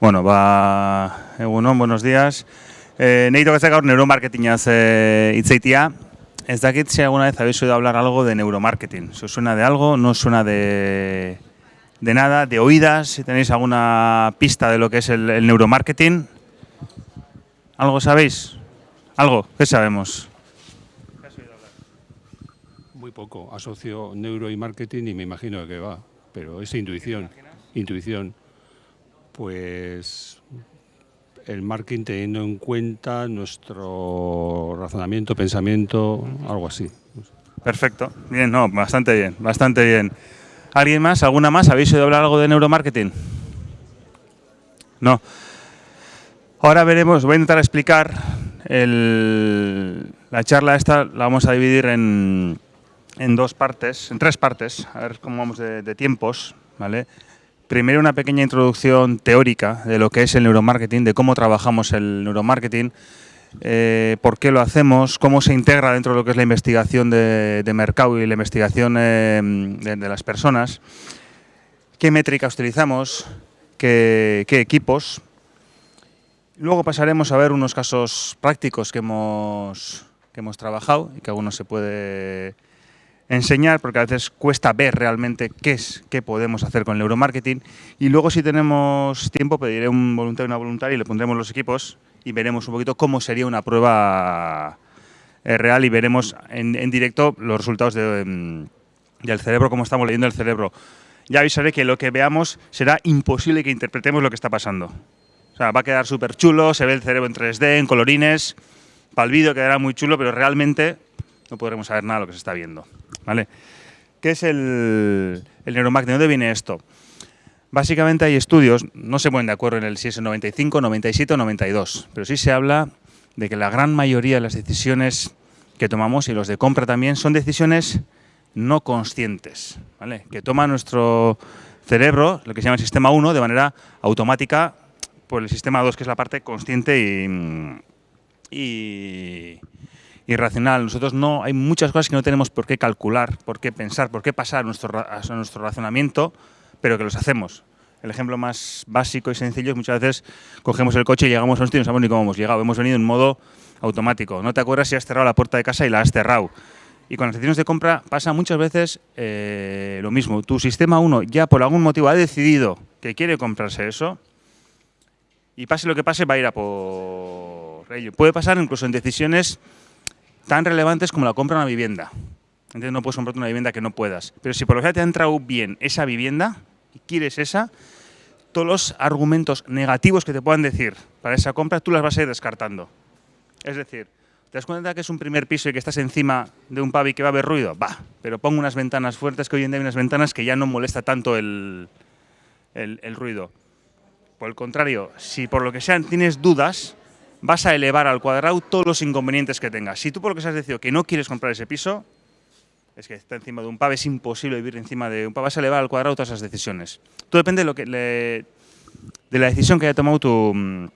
Bueno, ba, egunon, buenos días. Eh, Neito que gaur neuromarketingaz eh, itzeitia. Ez dakit si alguna vez habéis oído hablar algo de neuromarketing. ¿Se os suena de algo? ¿No suena de, de nada? ¿De oídas? Si tenéis alguna pista de lo que es el, el neuromarketing. ¿Algo sabéis? ¿Algo? ¿Qué sabemos? Muy poco. Asocio neuro y marketing y me imagino de qué va. Pero es intuición. Intuición. Pues el marketing teniendo en cuenta nuestro razonamiento, pensamiento, algo así. Perfecto. Bien, no, bastante bien, bastante bien. ¿Alguien más? ¿Alguna más? ¿Habéis oído hablar algo de neuromarketing? No. Ahora veremos, voy a intentar explicar el- la charla esta, la vamos a dividir en, en dos partes, en tres partes, a ver cómo vamos de, de tiempos, ¿vale? Primero una pequeña introducción teórica de lo que es el neuromarketing, de cómo trabajamos el neuromarketing, eh, por qué lo hacemos, cómo se integra dentro de lo que es la investigación de, mercado y la investigación eh, de, las personas, qué métricas utilizamos, qué, qué equipos. Luego pasaremos a ver unos casos prácticos que hemos, que hemos trabajado y que alguno se puede enseñar, porque a veces cuesta ver realmente qué es, qué podemos hacer con el neuromarketing. Y luego, si tenemos tiempo, pediré un voluntario y una voluntaria y le pondremos los equipos y veremos un poquito cómo sería una prueba eh, real y veremos en, en directo los resultados de, mm, del cerebro, cómo estamos leyendo el cerebro. Ya avisaré que lo que veamos será imposible que interpretemos lo que está pasando. O sea, va a quedar súper chulo, se ve el cerebro en 3D, en colorines, para el vídeo quedará muy chulo, pero realmente no podremos saber nada de lo que se está viendo. ¿Qué es el, el? ¿De dónde viene esto? Básicamente hay estudios, no se ponen de acuerdo en el si es el 95, 97 o 92, pero sí se habla de que la gran mayoría de las decisiones que tomamos, y los de compra también, son decisiones no conscientes, que toma nuestro cerebro, lo que se llama el sistema 1, de manera automática por el sistema 2, que es la parte consciente y, y racional. Nosotros no, hay muchas cosas que no tenemos por qué calcular, por qué pensar, por qué pasar a nuestro, nuestro razonamiento, pero que los hacemos. El ejemplo más básico y sencillo es muchas veces cogemos el coche y llegamos a un sitio y no sabemos ni cómo hemos llegado. Hemos venido en modo automático. No te acuerdas si has cerrado la puerta de casa y la has cerrado. Y con las decisiones de compra pasa muchas veces eh, lo mismo. Tu sistema 1 ya por algún motivo ha decidido que quiere comprarse eso y pase lo que pase va a ir a por ello. Puede pasar incluso en decisiones tan relevantes como la compra de una vivienda. Entonces no puedes comprarte una vivienda que no puedas. Pero si por lo que te ha entrado bien esa vivienda y quieres esa, todos los argumentos negativos que te puedan decir para esa compra, tú las vas a ir descartando. Es decir, ¿te das cuenta que es un primer piso y que estás encima de un pub y que va a haber ruido? Va, pero pongo unas ventanas fuertes, que hoy en día hay unas ventanas que ya no molesta tanto el, el- el ruido. Por el contrario, si por lo que sea tienes dudas, vas a elevar al cuadrado todos los inconvenientes que tengas. Si tú por lo que sea has decidido que no quieres comprar ese piso, es que está encima de un pub, es imposible vivir encima de un pub, vas a elevar al cuadrado todas esas decisiones. Todo depende de, lo que de la decisión que haya tomado tu, mm,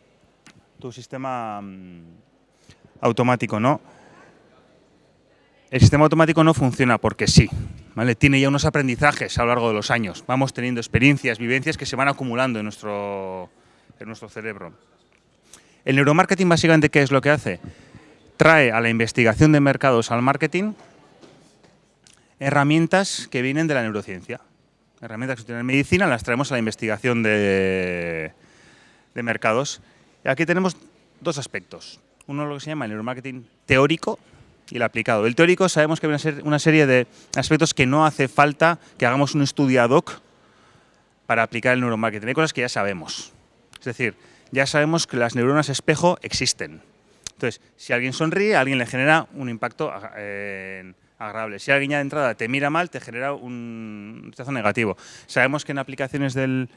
tu sistema mm, automático, ¿no? El sistema automático no funciona porque sí, ¿vale? Tiene ya unos aprendizajes a lo largo de los años. Vamos teniendo experiencias, vivencias que se van acumulando en nuestro, en nuestro cerebro. El neuromarketing básicamente, ¿qué es lo que hace? Trae a la investigación de mercados al marketing herramientas que vienen de la neurociencia. Herramientas que se utilizan en medicina las traemos a la investigación de, de mercados. Y aquí tenemos dos aspectos. Uno lo que se llama el neuromarketing teórico y el aplicado. El teórico sabemos que hay una, ser- una serie de aspectos que no hace falta que hagamos un estudio ad hoc para aplicar el neuromarketing. Hay cosas que ya sabemos. Es decir, ya sabemos que las neuronas espejo existen. Entonces, si alguien sonríe, a alguien le genera un impacto eh, agradable. Si alguien ya de entrada te mira mal, te genera un rechazo negativo. Sabemos que en aplicaciones del,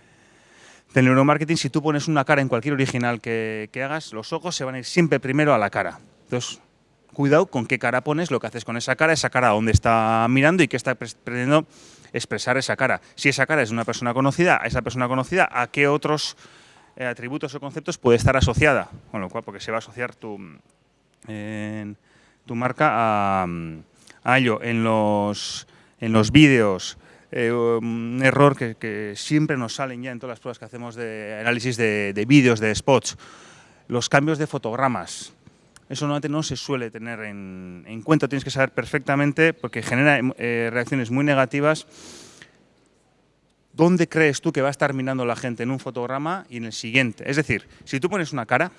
neuromarketing, si tú pones una cara en cualquier original que, que hagas, los ojos se van a ir siempre primero a la cara. Entonces, cuidado con qué cara pones, lo que haces con esa cara, esa cara a dónde está mirando y qué está pretendiendo expresar esa cara. Si esa cara es una persona conocida, a esa persona conocida, ¿a qué otros eh, atributos o conceptos puede estar asociada? Con lo cual, porque se va a asociar tu, en tu marca a, a ello. En los, en los vídeos eh, un error que, siempre nos salen ya en todas las pruebas que hacemos de análisis de, vídeos, de spots, los cambios de fotogramas. Eso normalmente no se suele tener en, cuenta, tienes que saber perfectamente, porque genera eh, reacciones muy negativas, dónde crees tú que va a estar mirando la gente en un fotograma y en el siguiente. Es decir, si tú pones una cara,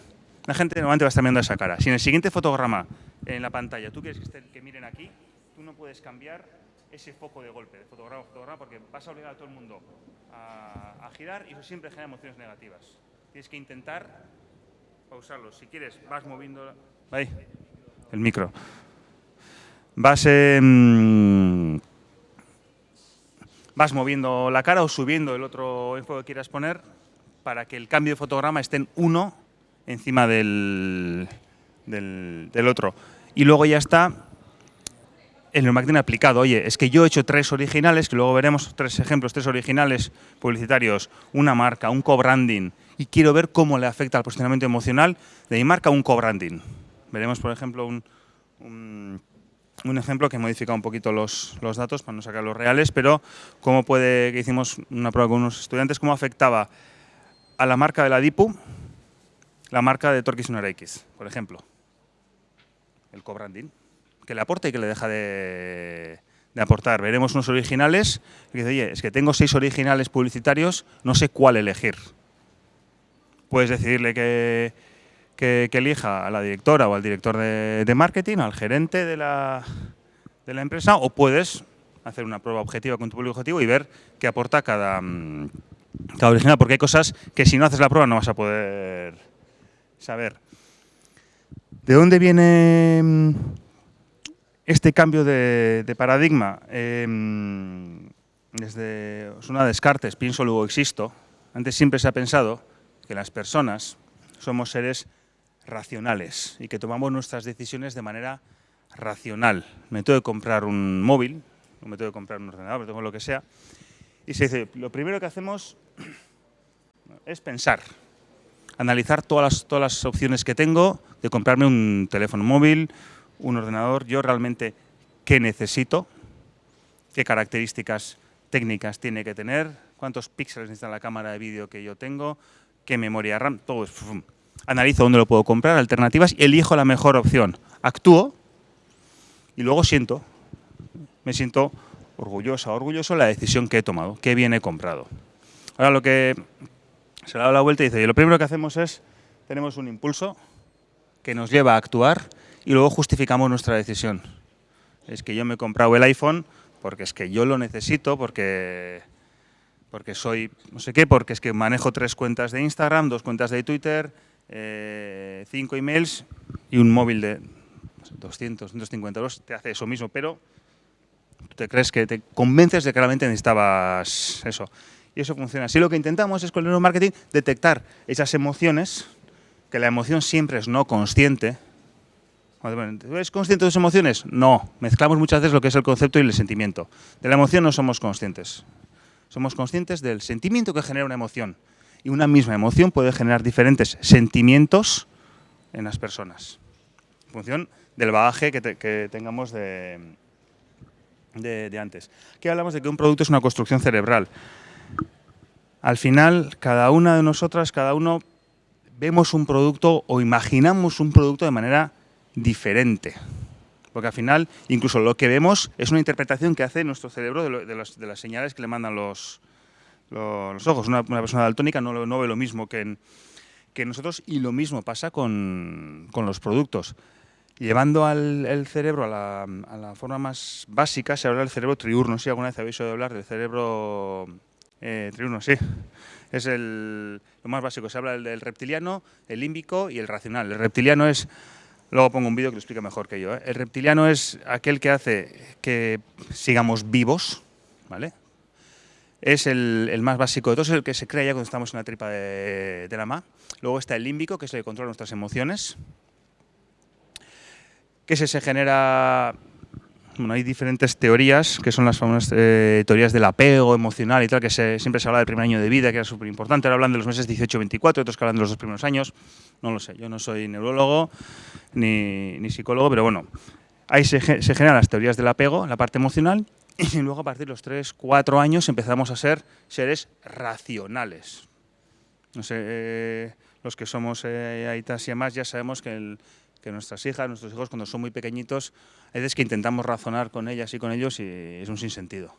la gente normalmente va a estar mirando esa cara. Si en el siguiente fotograma en la pantalla tú quieres que, que miren aquí, tú no puedes cambiar ese foco de golpe, de fotograma a fotograma, porque vas a obligar a todo el mundo a, girar y eso siempre genera emociones negativas. Tienes que intentar pausarlo. Si quieres, vas moviendo... Ahí, el micro. Vas... Em, vas moviendo la cara o subiendo el otro enfoque que quieras poner para que el cambio de fotograma esté en uno encima del, del, otro. Y luego ya está el neuromarketing aplicado. Oye, es que yo he hecho tres originales, que luego veremos tres ejemplos, tres originales publicitarios, una marca, un co-branding, y quiero ver cómo le afecta al posicionamiento emocional de mi marca un co-branding. Veremos, por ejemplo, un, un, ejemplo que modifica un poquito los, los, datos para no sacar los reales, pero cómo puede, que hicimos una prueba con unos estudiantes, cómo afectaba a la marca de la DIPU la marca de Torquis X, por ejemplo. El co-branding, que le aporta y que le deja de, aportar. Veremos unos originales que dice, oye, es que tengo seis originales publicitarios, no sé cuál elegir. Puedes decidirle que, que, elija a la directora o al director de, marketing, al gerente de la, de la, empresa, o puedes hacer una prueba objetiva con tu público objetivo y ver qué aporta cada, mm, cada original, porque hay cosas que si no haces la prueba no vas a poder saber de dónde viene mm, este cambio de, paradigma. Em, desde una Descartes, pienso luego existo. Antes siempre se ha pensado que las personas somos seres racionales y que tomamos nuestras decisiones de manera racional. Me tengo que comprar un móvil, me tengo que comprar un ordenador, me tengo lo que sea. Y se dice, lo primero que hacemos es pensar analizar todas las, todas las opciones que tengo de comprarme un teléfono móvil, un ordenador, yo realmente qué necesito, qué características técnicas tiene que tener, cuántos píxeles necesita la cámara de vídeo que yo tengo, qué memoria RAM, todo eso. Analizo dónde lo puedo comprar, alternativas y elijo la mejor opción. Actúo y luego siento, me siento orgullosa, orgulloso de la decisión que he tomado, qué bien he comprado. Ahora lo que se le da la vuelta y dice, lo primero que hacemos es, tenemos un impulso que nos lleva a actuar y luego justificamos nuestra decisión. Es que yo me he comprado el iPhone porque es que yo lo necesito, porque, porque soy no sé qué, porque es que manejo tres cuentas de Instagram, dos cuentas de Twitter, eh, cinco emails y un móvil de 200, 250 euros, te hace eso mismo, pero tú te crees que te convences de que realmente necesitabas eso y eso funciona. Así lo que intentamos es con el neuromarketing detectar esas emociones, que la emoción siempre es no consciente. ¿Eres consciente de tus emociones? No. Mezclamos muchas veces lo que es el concepto y el sentimiento. De la emoción no somos conscientes. Somos conscientes del sentimiento que genera una emoción. Y una misma emoción puede generar diferentes sentimientos en las personas. En función del bagaje que, tengamos de, de, de antes. Aquí hablamos de que un producto es una construcción cerebral al final, cada una de nosotras, cada uno, vemos un producto o imaginamos un producto de manera diferente. Porque al final, incluso lo que vemos es una interpretación que hace nuestro cerebro de, las señales que le mandan los, ojos. Una, persona daltónica no, no, ve lo mismo que, nosotros y lo mismo pasa con, los productos. Llevando al cerebro a la, a la, forma más básica, se habla del cerebro triurno. Si alguna vez habéis oído hablar del cerebro eh, triuno, sí. Es el, lo más básico. Se habla del, reptiliano, el límbico y el racional. El reptiliano es... Luego pongo un vídeo que lo explica mejor que yo. ¿eh? El reptiliano es aquel que hace que sigamos vivos, ¿vale? Es el, más básico de todos, es el que se crea ya cuando estamos en la tripa de, de la ma. Luego está el límbico, que es el que controla nuestras emociones. Que se, se genera bueno, hay diferentes teorías, que son las eh, teorías del apego emocional y tal, que siempre se habla del primer año de vida, que era súper importante. Ahora hablan de los meses 18-24, otros que hablan de los dos primeros años. No lo sé, yo no soy neurólogo ni, psicólogo, pero bueno, ahí se, generan las teorías del apego, la parte emocional, Y luego a partir de los 3, 4 años empezamos a ser seres racionales. No sé, eh, los que somos eh, aitas y más ya sabemos que, nuestras hijas, nuestros hijos cuando son muy pequeñitos, hay veces que intentamos razonar con ellas y con ellos y es un sinsentido.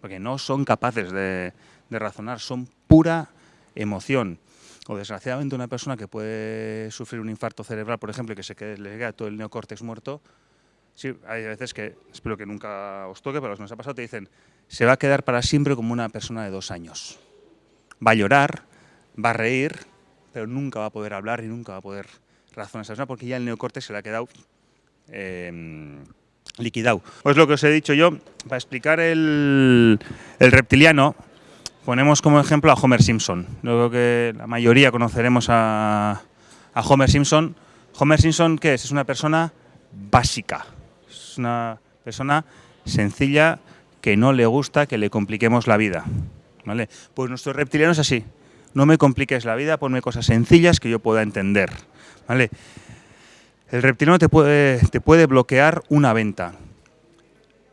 Porque no son capaces de, de razonar, son pura emoción. O desgraciadamente una persona que puede sufrir un infarto cerebral, por ejemplo, y que se quede, le queda todo el neocórtex muerto, Sí, hay veces que, espero que nunca os toque, pero los que nos ha pasado te dicen, se va a quedar para siempre como una persona de dos años. Va a llorar, va a reír, pero nunca va a poder hablar y nunca va a poder razonar esa persona porque ya el neocorte se le ha quedado eh, liquidado. Lo que os he dicho yo, para explicar el, reptiliano, ponemos como ejemplo a Homer Simpson. Luego que la mayoría conoceremos a, a Homer Simpson. Homer Simpson, ¿qué es? Es una persona básica una persona sencilla que no le gusta que le compliquemos la vida. ¿vale? Pues nuestro reptiliano es así. No me compliques la vida, ponme cosas sencillas que yo pueda entender. ¿vale? El reptiliano te puede, te puede bloquear una venta.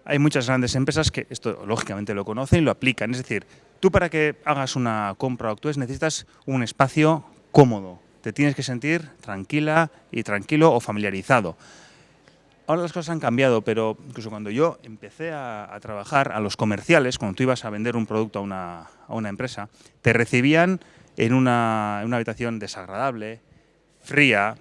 Hay muchas grandes empresas que esto lógicamente lo conocen y lo aplican. Es decir, tú para que hagas una compra o actúes necesitas un espacio cómodo. Te tienes que sentir tranquila y tranquilo o familiarizado. Ahora las cosas han cambiado, pero incluso cuando yo empecé a, trabajar a los comerciales, cuando tú ibas a vender un producto a una, empresa, te recibían en una, habitación desagradable, fría.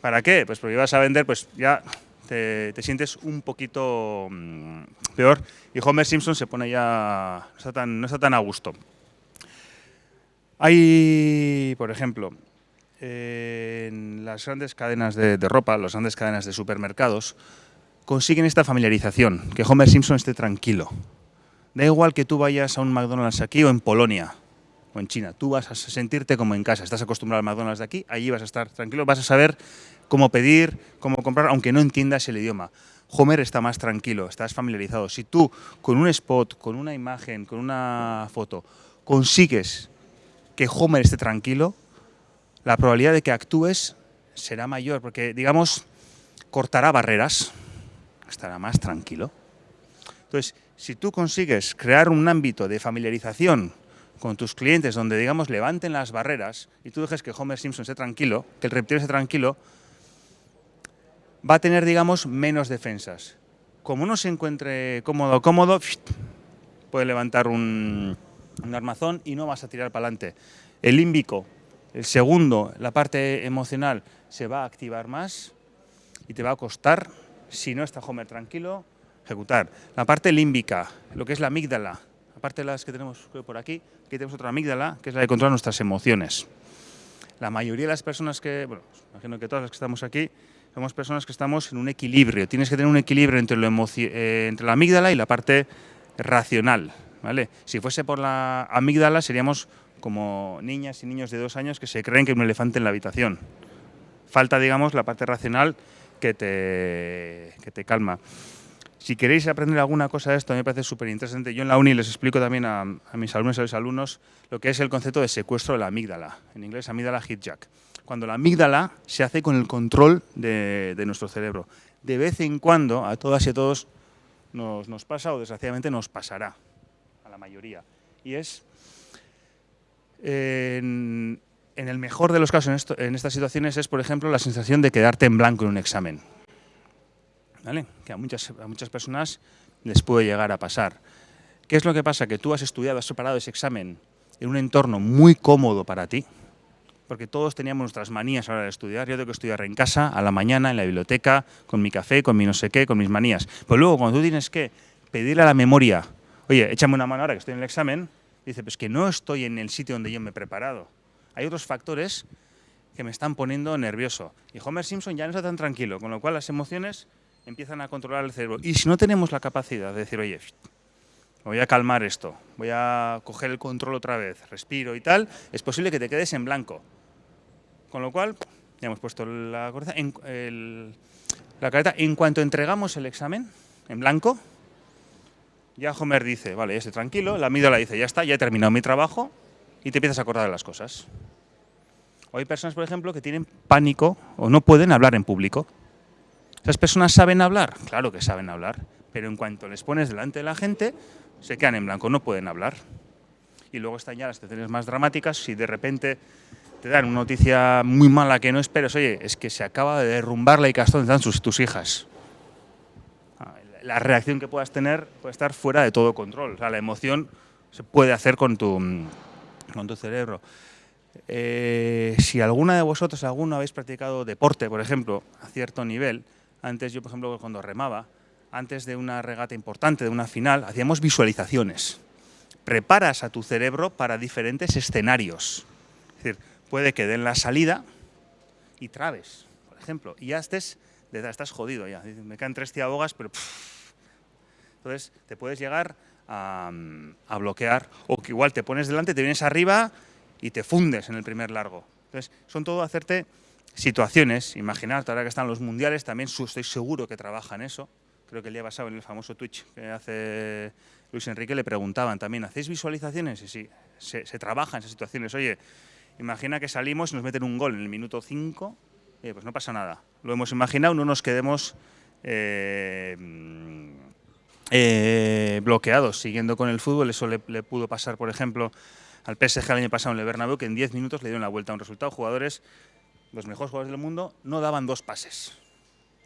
¿Para qué? Pues porque ibas a vender, pues ya te, sientes un poquito mm, peor. Y Homer Simpson se pone ya, no está tan, no está tan a gusto. Hay, por ejemplo, en las grandes cadenas de, ropa, las grandes cadenas de supermercados, consiguen esta familiarización, que Homer Simpson esté tranquilo. Da igual que tú vayas a un McDonald's aquí o en Polonia o en China, tú vas a sentirte como en casa, estás acostumbrado al McDonald's de aquí, allí vas a estar tranquilo, vas a saber cómo pedir, cómo comprar, aunque no entiendas el idioma. Homer está más tranquilo, estás familiarizado. Si tú con un spot, con una imagen, con una foto, consigues que Homer esté tranquilo, la probabilidad de que actúes será mayor, porque, digamos, cortará barreras, estará más tranquilo. Entonces, si tú consigues crear un ámbito de familiarización con tus clientes donde, digamos, levanten las barreras y tú dejes que Homer Simpson esté tranquilo, que el reptil esté tranquilo, va a tener, digamos, menos defensas. Como no se encuentre cómodo cómodo, puede levantar un, un armazón y no vas a tirar para adelante. El límbico el segundo, la parte emocional, se va a activar más y te va a costar, si no está Homer tranquilo, ejecutar. La parte límbica, lo que es la amígdala, aparte de las que tenemos por aquí, aquí tenemos otra amígdala, que es la de controlar nuestras emociones. La mayoría de las personas que, bueno, imagino que todas las que estamos aquí, somos personas que estamos en un equilibrio. Tienes que tener un equilibrio entre, eh, entre la amígdala y la parte racional. ¿vale? Si fuese por la amígdala seríamos como niñas y niños de dos años que se creen que hay un elefante en la habitación. Falta, digamos, la parte racional que te, que te calma. Si queréis aprender alguna cosa de esto, me parece súper interesante. Yo en la uni les explico también a, mis alumnos y a los alumnos lo que es el concepto de secuestro de la amígdala. En inglés, amígdala hijack. Cuando la amígdala se hace con el control de, de nuestro cerebro. De vez en cuando, a todas y a todos, nos, nos pasa o desgraciadamente nos pasará, a la mayoría. Y es en, el mejor de los casos en, estas situaciones es, por ejemplo, la sensación de quedarte en blanco en un examen. Que a muchas, a muchas personas les puede llegar a pasar. ¿Qué es lo que pasa? Que tú has estudiado, has preparado ese examen en un entorno muy cómodo para ti, porque todos teníamos nuestras manías a la hora de estudiar. Yo tengo que estudiar en casa, a la mañana, en la biblioteca, con mi café, con mi no sé qué, con mis manías. Pero luego, cuando tú tienes que pedirle a la memoria, oye, échame una mano ahora que estoy en el examen, dice, pues que no estoy en el sitio donde yo me he preparado. Hay otros factores que me están poniendo nervioso. Y Homer Simpson ya no está tan tranquilo, con lo cual las emociones empiezan a controlar el cerebro. Y si no tenemos la capacidad de decir, oye, voy a calmar esto, voy a coger el control otra vez, respiro y tal, es posible que te quedes en blanco. Con lo cual, ya hemos puesto la cabeza, careta, en cuanto entregamos el examen en blanco, ya Homer dice, vale, estoy tranquilo, la amígdala dice, ya está, ya he terminado mi trabajo y te empiezas a acordar de las cosas. Hay personas, por ejemplo, que tienen pánico o no pueden hablar en público. ¿Esas personas saben hablar? Claro que saben hablar, pero en cuanto les pones delante de la gente, se quedan en blanco, no pueden hablar. Y luego están ya las situaciones más dramáticas, si de repente te dan una noticia muy mala que no esperes, oye, es que se acaba de derrumbar la Icastón, están sus, tus hijas. La reacción que puedas tener puede estar fuera de todo control, la emoción se puede hacer con tu, con tu cerebro. Eh, si alguna de vosotros, alguno habéis practicado deporte, por ejemplo, a cierto nivel, antes yo, por ejemplo, cuando remaba, antes de una regata importante, de una final, hacíamos visualizaciones. Preparas a tu cerebro para diferentes escenarios. Es decir, puede que den la salida y trabes, por ejemplo, y ya estés, estás jodido ya. Me caen tres tiabogas, pero... Entonces, te puedes llegar a, a, bloquear, o que igual te pones delante, te vienes arriba y te fundes en el primer largo. Entonces, son todo hacerte situaciones, imaginarte, ahora que están los mundiales, también estoy seguro que trabajan eso, creo que el día pasado en el famoso Twitch que hace Luis Enrique le preguntaban también, ¿hacéis visualizaciones? Y sí, se, se trabaja en esas situaciones. Oye, imagina que salimos y nos meten un gol en el minuto 5, eh, pues no pasa nada. Lo hemos imaginado, no nos quedemos eh, eh, bloqueados siguiendo con el fútbol. Eso le, le, pudo pasar, por ejemplo, al PSG el año pasado en el Bernabéu, que en 10 minutos le dieron la vuelta a un resultado. Jugadores, los mejores jugadores del mundo, no daban dos pases.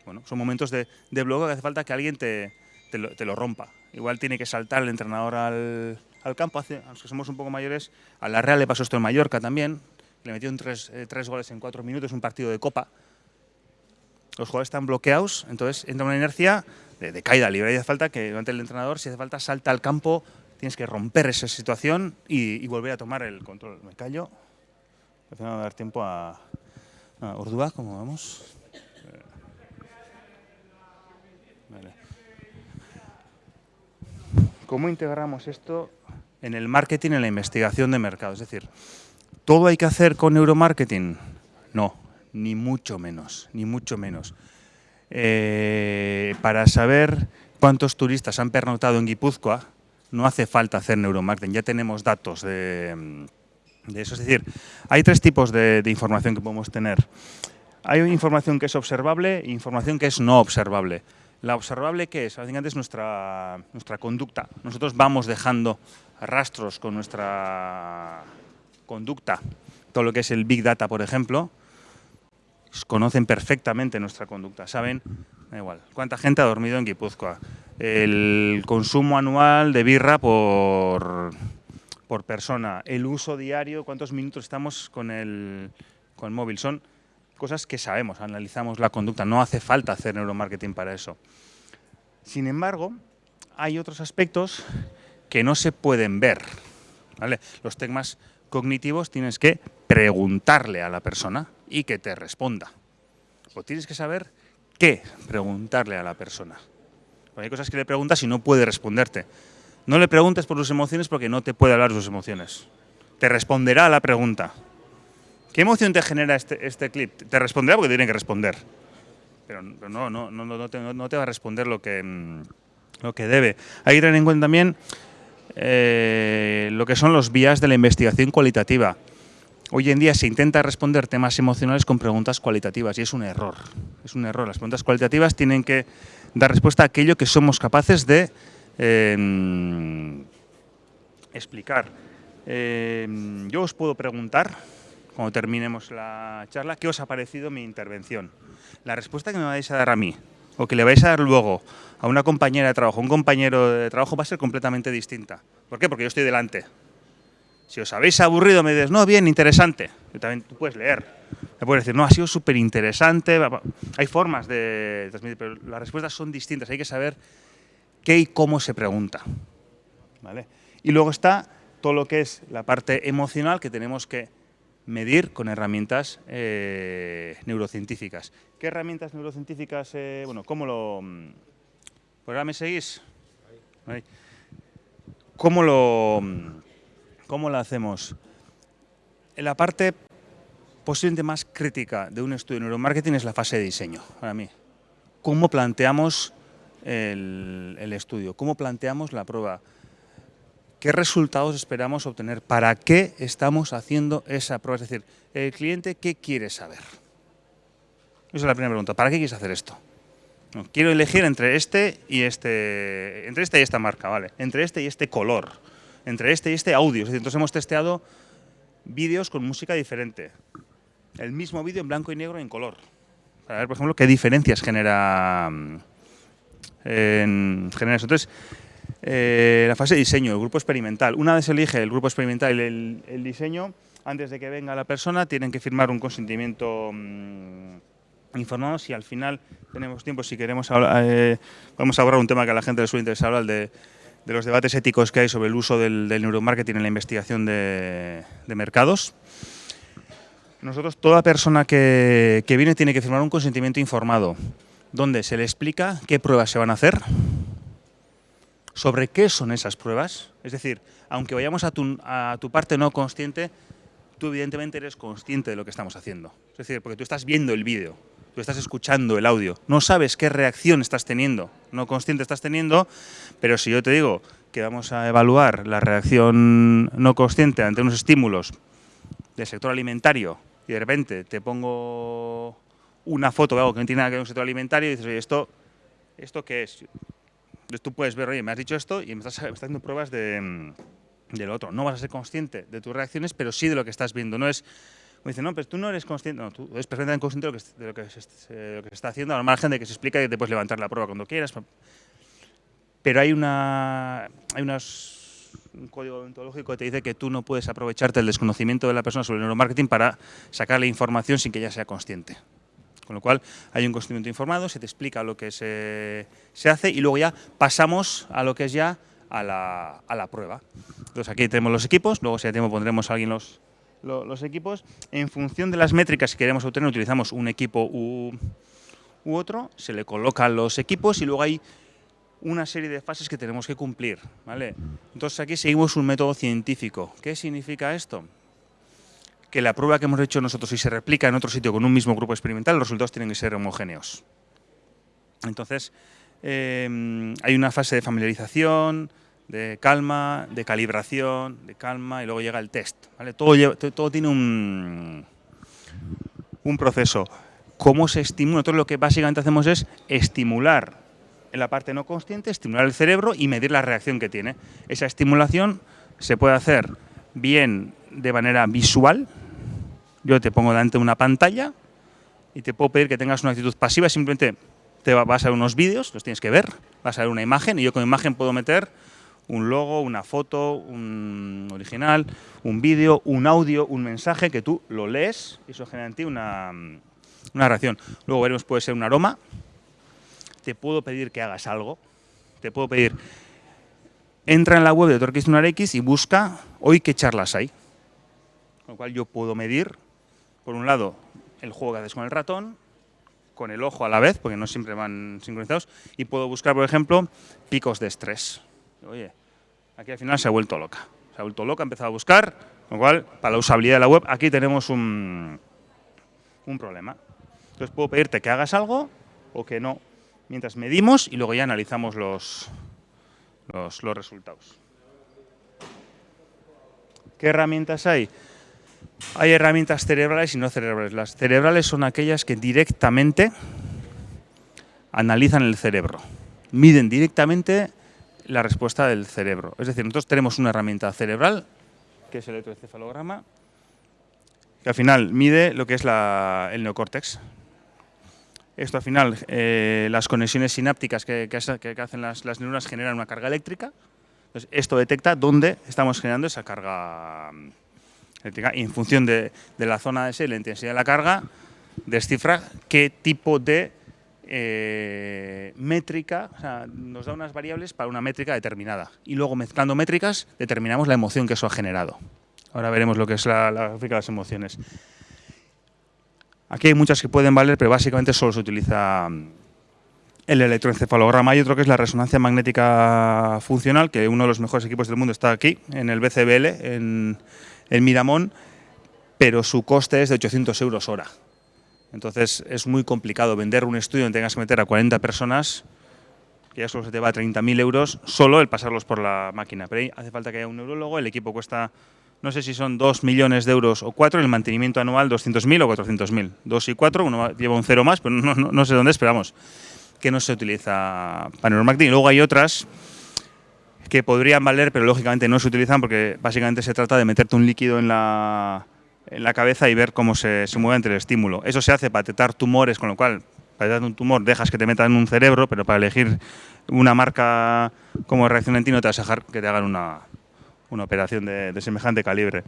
Bueno, son momentos de, de bloqueo que hace falta que alguien te, te, lo, te, lo, rompa. Igual tiene que saltar el entrenador al, al campo. Hace, a los que somos un poco mayores, a la Real le pasó esto en Mallorca también. Le metieron tres, eh, tres goles en cuatro minutos, un partido de Copa. Los jugadores están bloqueados, entonces entra una inercia de, caída libre. Y hace falta que durante el entrenador, si hace falta, salta al campo, tienes que romper esa situación y, volver a tomar el control. Me callo. No va a dar tiempo a, a Ordúa, ¿cómo vamos? ¿Cómo integramos esto en el marketing, en la investigación de mercado? Es decir, ¿todo hay que hacer con neuromarketing? No, ni mucho menos, ni mucho menos. Eh, para saber cuántos turistas han pernoctado en Guipúzcoa, no hace falta hacer neuromarketing, ya tenemos datos de, de eso. Es decir, hay tres tipos de, de, información que podemos tener. Hay información que es observable e información que es no observable. La observable, ¿qué es? Básicamente es nuestra, nuestra conducta. Nosotros vamos dejando rastros con nuestra conducta. Todo lo que es el Big Data, por ejemplo, conocen perfectamente nuestra conducta. Saben, da igual, cuánta gente ha dormido en Guipúzcoa. El consumo anual de birra por, por persona. El uso diario, cuántos minutos estamos con el, con el móvil. Son cosas que sabemos, analizamos la conducta, no hace falta hacer neuromarketing para eso. Sin embargo, hay otros aspectos que no se pueden ver. ¿vale? Los temas cognitivos tienes que preguntarle a la persona y que te responda. O tienes que saber qué preguntarle a la persona. Porque hay cosas que le preguntas y no puede responderte. No le preguntes por sus emociones porque no te puede hablar de sus emociones. Te responderá a la pregunta. ¿Qué emoción te genera este, este clip? Te responderá porque tiene que responder. Pero, pero no, no, no, no, te, no, te, va a responder lo que, mm, lo que debe. Hay que tener en cuenta también eh, lo que son los vías de la investigación cualitativa. Hoy en día se intenta responder temas emocionales con preguntas cualitativas y es un error. Es un error. Las preguntas cualitativas tienen que dar respuesta a aquello que somos capaces de eh, explicar. Eh, yo os puedo preguntar cuando terminemos la charla, ¿qué os ha parecido mi intervención? La respuesta que me vais a dar a mí, o que le vais a dar luego a una compañera de trabajo, un compañero de trabajo, va a ser completamente distinta. ¿Por qué? Porque yo estoy delante. Si os habéis aburrido, me dices, no, bien, interesante. También tú puedes leer. Me puedes decir, no, ha sido súper interesante. Hay formas de transmitir, pero las respuestas son distintas. Hay que saber qué y cómo se pregunta. ¿Vale? Y luego está todo lo que es la parte emocional que tenemos que medir con herramientas eh, neurocientíficas. ¿Qué herramientas neurocientíficas? Eh, bueno, ¿cómo lo...? ¿Por ahora me seguís? ¿Cómo lo, ¿Cómo lo hacemos? En la parte posiblemente más crítica de un estudio de neuromarketing es la fase de diseño, para mí. ¿Cómo planteamos el, estudio? ¿Cómo planteamos la prueba? ¿Qué resultados esperamos obtener? ¿Para qué estamos haciendo esa prueba? Es decir, el cliente, ¿qué quiere saber? Esa es la primera pregunta. ¿Para qué quieres hacer esto? Quiero elegir entre este y este, entre este y esta marca, vale. Entre este y este color, entre este y este audio. Entonces hemos testeado vídeos con música diferente. El mismo vídeo en blanco y negro y en color. Para ver, por ejemplo, qué diferencias genera, mm, en, genera eso. Entonces, eh, la fase de diseño, el grupo experimental. Una vez elige el grupo experimental y el, el, diseño, antes de que venga la persona, tienen que firmar un consentimiento mmm, informado. Si al final tenemos tiempo, si queremos hablar, eh, vamos a hablar un tema que a la gente le suele interesar, el de, de los debates éticos que hay sobre el uso del, neuromarketing en la investigación de, mercados. Nosotros, toda persona que, que, viene tiene que firmar un consentimiento informado, donde se le explica qué pruebas se van a hacer, sobre qué son esas pruebas. Es decir, aunque vayamos a tu, a tu parte no consciente, tú evidentemente eres consciente de lo que estamos haciendo. Es decir, porque tú estás viendo el vídeo, tú estás escuchando el audio, no sabes qué reacción estás teniendo, no consciente estás teniendo, pero si yo te digo que vamos a evaluar la reacción no consciente ante unos estímulos del sector alimentario y de repente te pongo una foto de algo que no tiene nada que ver con el sector alimentario y dices, oye, ¿esto, ¿esto qué es? Entonces tú puedes ver, oye, me has dicho esto y me estás, me estás pruebas de, del otro. No vas a ser consciente de tus reacciones, pero sí de lo que estás viendo. No es, me dice, no, pero tú no eres consciente, no, tú eres perfectamente consciente de lo que, de lo que, se, de lo que se está haciendo, al margen de que se explica que te puedes levantar la prueba cuando quieras. Pero hay una, hay un código ontológico que te dice que tú no puedes aprovecharte del desconocimiento de la persona sobre el neuromarketing para sacarle información sin que ella sea consciente. Con lo cual hay un consentimiento informado, se te explica lo que se, se, hace y luego ya pasamos a lo que es ya a la, a la prueba. Entonces aquí tenemos los equipos, luego si hay tiempo pondremos a alguien los, los, equipos. En función de las métricas que queremos obtener utilizamos un equipo u, u otro, se le colocan los equipos y luego hay una serie de fases que tenemos que cumplir. ¿vale? Entonces aquí seguimos un método científico. ¿Qué significa esto? que la prueba que hemos hecho nosotros, si se replica en otro sitio con un mismo grupo experimental, los resultados tienen que ser homogéneos. Entonces, eh, hay una fase de familiarización, de calma, de calibración, de calma, y luego llega el test. ¿vale? Todo, lleva, todo, tiene un, un proceso. ¿Cómo se estimula? Nosotros lo que básicamente hacemos es estimular en la parte no consciente, estimular el cerebro y medir la reacción que tiene. Esa estimulación se puede hacer bien de manera visual, yo te pongo delante de una pantalla y te puedo pedir que tengas una actitud pasiva, simplemente te vas a ver unos vídeos, los tienes que ver, vas a ver una imagen y yo con imagen puedo meter un logo, una foto, un original, un vídeo, un audio, un mensaje que tú lo lees y eso genera en ti una, una reacción. Luego veremos, puede ser un aroma, te puedo pedir que hagas algo, te puedo pedir, entra en la web de Torquis X y busca hoy qué charlas hay. Con lo cual yo puedo medir, por un lado, el juego que haces con el ratón, con el ojo a la vez, porque no siempre van sincronizados, y puedo buscar, por ejemplo, picos de estrés. Oye, aquí al final se ha vuelto loca. Se ha vuelto loca, ha empezado a buscar, con lo cual, para la usabilidad de la web, aquí tenemos un, un problema. Entonces puedo pedirte que hagas algo o que no, mientras medimos y luego ya analizamos los, los, los resultados. ¿Qué herramientas hay? Hay herramientas cerebrales y no cerebrales. Las cerebrales son aquellas que directamente analizan el cerebro, miden directamente la respuesta del cerebro. Es decir, nosotros tenemos una herramienta cerebral, que es el electroencefalograma, que al final mide lo que es la, el neocórtex. Esto al final, eh, las conexiones sinápticas que, que, que hacen las, las, neuronas generan una carga eléctrica. Entonces, esto detecta dónde estamos generando esa carga eléctrica y en función de, de la zona de ese, la intensidad de la carga, descifra qué tipo de eh, métrica, o sea, nos da unas variables para una métrica determinada. Y luego mezclando métricas determinamos la emoción que eso ha generado. Ahora veremos lo que es la, gráfica de las emociones. Aquí hay muchas que pueden valer, pero básicamente solo se utiliza el electroencefalograma. Hay otro que es la resonancia magnética funcional, que uno de los mejores equipos del mundo está aquí, en el BCBL, en Miramón, pero su coste es de 800 euros hora. Entonces es muy complicado vender un estudio donde tengas que meter a 40 personas, que ya solo se te va a 30.000 euros, solo el pasarlos por la máquina. Pero ahí hace falta que haya un neurólogo, el equipo cuesta, no sé si son 2 millones de euros o 4, el mantenimiento anual 200.000 o 400.000. 2 y 4, uno lleva un cero más, pero no, no, no sé dónde esperamos que no se utiliza neuromarketing. Y luego hay otras que podrían valer, pero lógicamente no se utilizan porque básicamente se trata de meterte un líquido en la, en la cabeza y ver cómo se, se mueve entre el estímulo. Eso se hace para detectar tumores, con lo cual para detectar un tumor dejas que te metan en un cerebro, pero para elegir una marca como reacción en ti no te vas a dejar que te hagan una, una operación de, semejante calibre.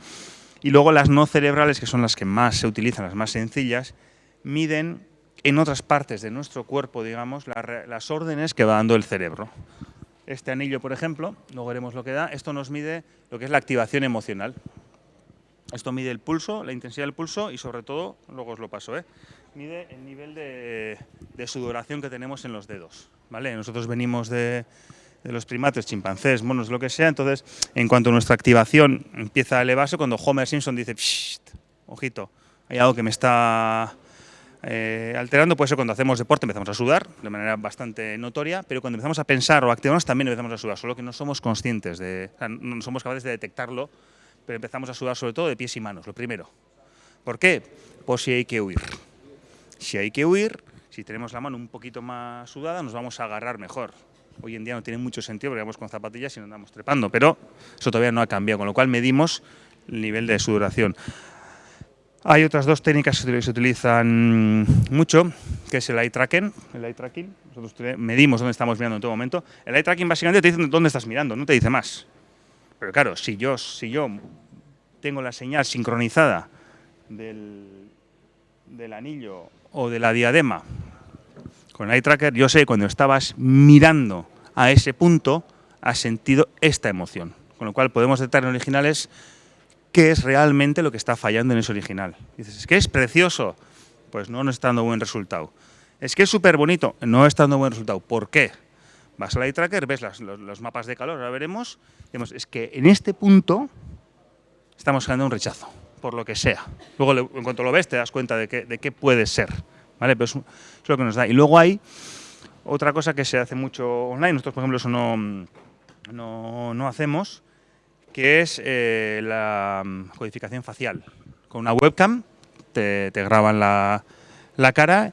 Y luego las no cerebrales, que son las que más se utilizan, las más sencillas, miden en otras partes de nuestro cuerpo, digamos, la las órdenes que va dando el cerebro. Este anillo, por ejemplo, luego veremos lo que da, esto nos mide lo que es la activación emocional. Esto mide el pulso, la intensidad del pulso y sobre todo, luego os lo paso, ¿eh? mide el nivel de, sudoración que tenemos en los dedos. ¿vale? Nosotros venimos de, los primates, chimpancés, monos, lo que sea, entonces en cuanto nuestra activación empieza a elevarse, cuando Homer Simpson dice, ojito, hay algo que me está eh, alterando puede ser cuando hacemos deporte, empezamos a sudar de manera bastante notoria, pero cuando empezamos a pensar o activarnos también empezamos a sudar, solo que no somos conscientes, de, no somos capaces de detectarlo, pero empezamos a sudar sobre todo de pies y manos, lo primero. ¿Por qué? Pues si hay que huir. Si hay que huir, si tenemos la mano un poquito más sudada, nos vamos a agarrar mejor. Hoy en día no tiene mucho sentido porque vamos con zapatillas y no andamos trepando, pero eso todavía no ha cambiado, con lo cual medimos el nivel de sudoración. Hay otras dos técnicas que se utilizan mucho, que es el eye tracking. El eye tracking, nosotros medimos dónde estamos mirando en todo momento. El eye tracking básicamente te dice dónde estás mirando, no te dice más. Pero claro, si yo, si yo tengo la señal sincronizada del, del anillo o de la diadema con eye tracker, yo sé que cuando estabas mirando a ese punto, has sentido esta emoción. Con lo cual podemos detectar en originales qué es realmente lo que está fallando en ese original. Dices, es que es precioso, pues no nos está dando buen resultado. Es que es súper bonito, no está dando buen resultado. ¿Por qué? Vas al eye tracker, ves las, los, mapas de calor, ahora veremos, vemos, es que en este punto estamos generando un rechazo, por lo que sea. Luego, en cuanto lo ves, te das cuenta de, de qué puede ser. ¿vale? Pero es, lo que nos da. Y luego hay otra cosa que se hace mucho online, nosotros, por ejemplo, eso no, no, no hacemos, que es eh, la codificación facial. Con una webcam te, graban la, la, cara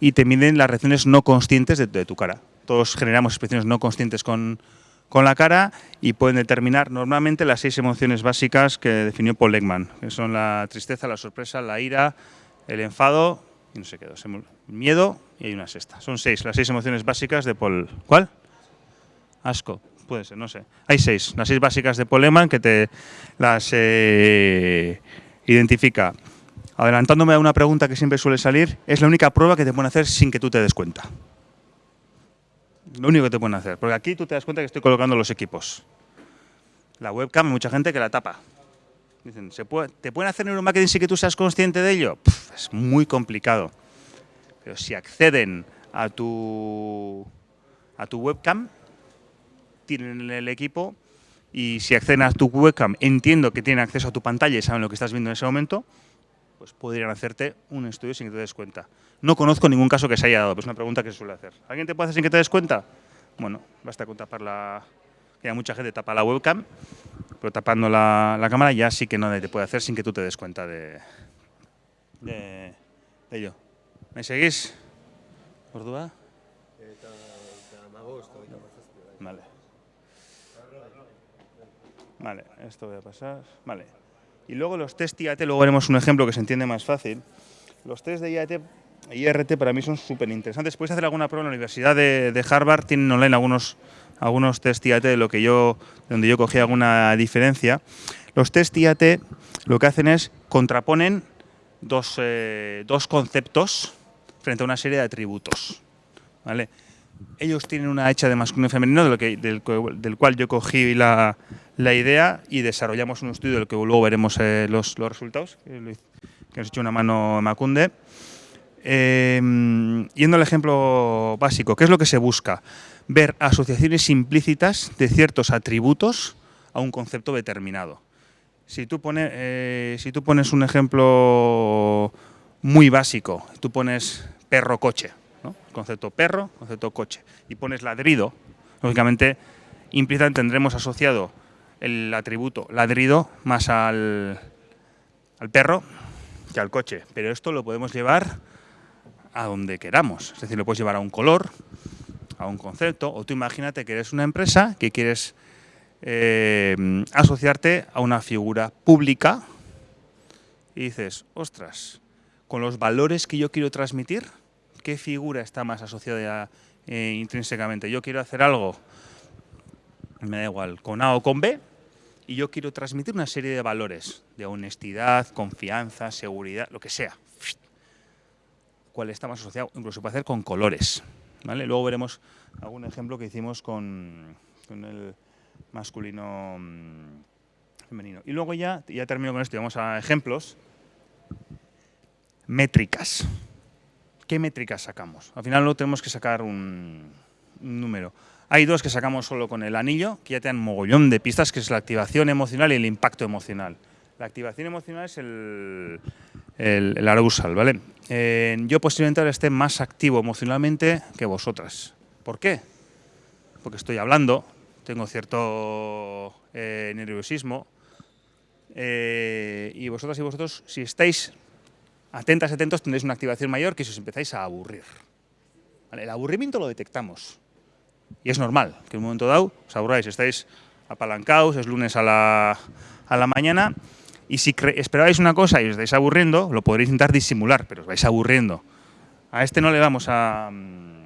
y te miden las reacciones no conscientes de, tu cara. Todos generamos expresiones no conscientes con, con la cara y pueden determinar normalmente las seis emociones básicas que definió Paul Ekman, que son la tristeza, la sorpresa, la ira, el enfado y no sé qué, dos, miedo y hay una sexta. Son seis, las seis emociones básicas de Paul. ¿Cuál? Asco puede ser, no sé. Hay seis, las seis básicas de Poleman que te las eh, identifica. Adelantándome a una pregunta que siempre suele salir, es la única prueba que te pueden hacer sin que tú te des cuenta. Lo único que te pueden hacer, porque aquí tú te das cuenta que estoy colocando los equipos. La webcam mucha gente que la tapa. Dicen, ¿se puede, ¿te pueden hacer neuromarketing sin que tú seas consciente de ello? Puf, es muy complicado. Pero si acceden a tu, a tu webcam, tienen el equipo y si acceden a tu webcam, entiendo que tienen acceso a tu pantalla y saben lo que estás viendo en ese momento, pues podrían hacerte un estudio sin que te des cuenta. No conozco ningún caso que se haya dado, pero es una pregunta que se suele hacer. ¿Alguien te puede hacer sin que te des cuenta? Bueno, basta con tapar la... que hay mucha gente tapa la webcam, pero tapando la, la, cámara ya sí que no te puede hacer sin que tú te des cuenta de, de, de ello. ¿Me seguís? ¿Ordua? Vale. Vale, esto voy a pasar. Vale. Y luego los test IAT, luego veremos un ejemplo que se entiende más fácil. Los test de IAT, IRT para mí son súper interesantes. Puedes hacer alguna prueba en la Universidad de, de, Harvard, tienen online algunos, algunos test IAT de lo que yo, donde yo cogí alguna diferencia. Los test IAT lo que hacen es contraponen dos, eh, dos conceptos frente a una serie de atributos. ¿vale? Ellos tienen una hecha de masculino y femenino, de lo que, del, del cual yo cogí la, la idea y desarrollamos un estudio del que luego veremos eh, los, los, resultados, que, nos hecho una mano Macunde. Eh, yendo al ejemplo básico, ¿qué es lo que se busca? Ver asociaciones implícitas de ciertos atributos a un concepto determinado. Si tú, eh, si tú pones un ejemplo muy básico, tú pones perro-coche, ¿no? concepto perro, concepto coche, y pones ladrido, lógicamente implícitamente tendremos asociado el atributo ladrido más al, al perro que al coche. Pero esto lo podemos llevar a donde queramos. Es decir, lo puedes llevar a un color, a un concepto, o tú imagínate que eres una empresa que quieres eh, asociarte a una figura pública y dices, ostras, con los valores que yo quiero transmitir, ¿qué figura está más asociada eh, intrínsecamente? Yo quiero hacer algo, me da igual, con A o con B, y yo quiero transmitir una serie de valores, de honestidad, confianza, seguridad, lo que sea. ¿Cuál está más asociado? Incluso se puede hacer con colores. ¿vale? Luego veremos algún ejemplo que hicimos con, el masculino mm, femenino. Y luego ya, ya termino con esto vamos a ejemplos. Métricas. ¿Qué métricas sacamos? Al final no tenemos que sacar un, número. Hay dos que sacamos solo con el anillo, que ya te dan mogollón de pistas, que es la activación emocional y el impacto emocional. La activación emocional es el, el, arousal, ¿vale? Eh, yo posiblemente ahora esté más activo emocionalmente que vosotras. ¿Por qué? Porque estoy hablando, tengo cierto eh, nerviosismo, eh, y vosotras y vosotros, si estáis atentas, atentos, tendréis una activación mayor que si os empezáis a aburrir. El aburrimiento lo detectamos. Y es normal que en un momento dado os aburráis, estáis apalancados, es lunes a la, a la mañana, y si esperabais una cosa y os estáis aburriendo, lo podréis intentar disimular, pero os vais aburriendo. A este no le vamos a... Mm,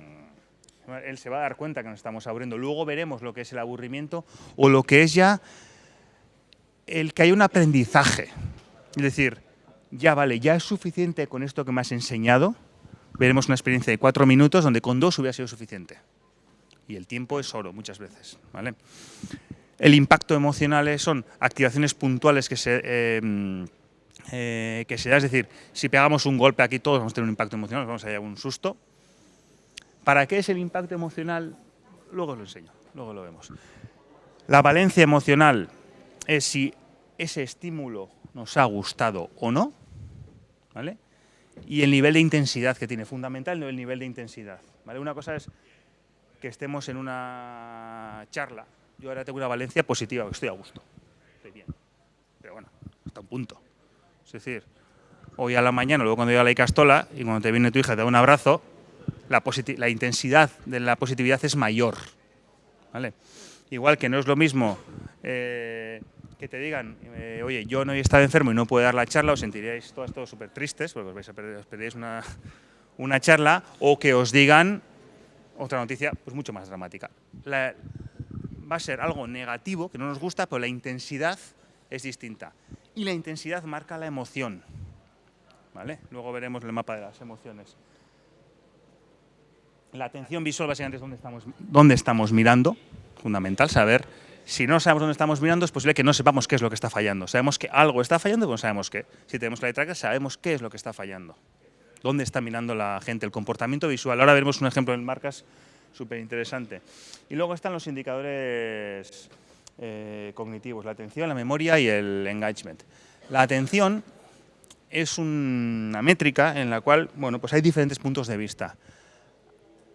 él se va a dar cuenta que nos estamos aburriendo. Luego veremos lo que es el aburrimiento o lo que es ya el que hay un aprendizaje. Es decir, ya vale, ya es suficiente con esto que me has enseñado. Veremos una experiencia de cuatro minutos donde con dos hubiera sido suficiente. Y el tiempo es oro muchas veces. El impacto emocional son activaciones puntuales que se, eh, eh, que se da. Es decir, si pegamos un golpe aquí todos vamos a tener un impacto emocional, vamos a llevar un susto. ¿Para qué es el impacto emocional? Luego os lo enseño, luego lo vemos. La valencia emocional es si ese estímulo nos ha gustado o no, ¿vale? Y el nivel de intensidad que tiene, fundamental el nivel de intensidad, ¿vale? Una cosa es que estemos en una charla, yo ahora tengo una valencia positiva, estoy a gusto, estoy bien, pero bueno, hasta un punto. Es decir, hoy a la mañana, luego cuando llega la Icastola y cuando te viene tu hija te da un abrazo, la, intensidad de la positividad es mayor. Igual que no es lo mismo eh, que te digan, eh, oye, yo no he estado enfermo y no puedo dar la charla, os sentiríais todos, todos súper tristes, porque os, vais a perder, os una, una, charla, o que os digan otra noticia pues mucho más dramática. va a ser algo negativo, que no nos gusta, pero la intensidad es distinta. Y la intensidad marca la emoción. ¿Vale? Luego veremos el mapa de las emociones. La atención visual básicamente es dónde estamos, dónde estamos mirando, fundamental saber si no sabemos dónde estamos mirando, es posible que no sepamos qué es lo que está fallando. Sabemos que algo está fallando, pero no sabemos qué. Si tenemos la letra sabemos qué es lo que está fallando. ¿Dónde está mirando la gente? El comportamiento visual. Ahora veremos un ejemplo en marcas súper interesante. Y luego están los indicadores eh, cognitivos, la atención, la memoria y el engagement. La atención es una métrica en la cual bueno, pues hay diferentes puntos de vista.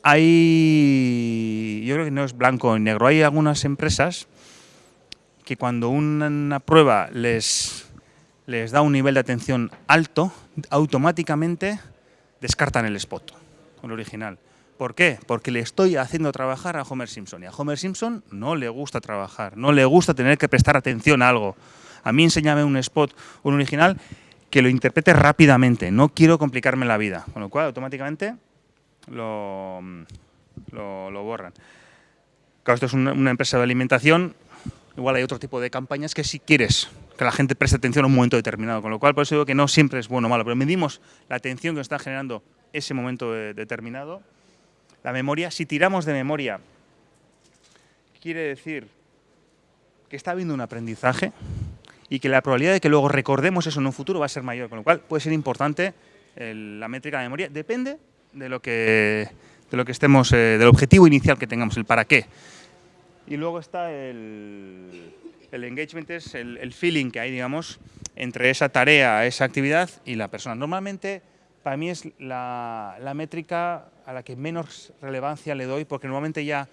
Hay, yo creo que no es blanco o negro, hay algunas empresas que cuando una, prueba les, les da un nivel de atención alto, automáticamente descartan el spot, el original. ¿Por qué? Porque le estoy haciendo trabajar a Homer Simpson. Y a Homer Simpson no le gusta trabajar, no le gusta tener que prestar atención a algo. A mí enséñame un spot, un original, que lo interprete rápidamente. No quiero complicarme la vida. Con lo cual, automáticamente lo, lo, borran. Claro, esto es una empresa de alimentación, Igual hay otro tipo de campañas que si quieres que la gente preste atención a un momento determinado, con lo cual por eso digo que no siempre es bueno o malo, pero medimos la atención que está generando ese momento determinado. La memoria, si tiramos de memoria, quiere decir que está habiendo un aprendizaje y que la probabilidad de que luego recordemos eso en un futuro va a ser mayor, con lo cual puede ser importante la métrica de memoria, depende de lo que, de lo que estemos, eh, del objetivo inicial que tengamos, el para qué. Y luego está el, el engagement, es el, feeling que hay, digamos, entre esa tarea, esa actividad y la persona. Normalmente, para mí es la, métrica a la que menos relevancia le doy, porque normalmente ya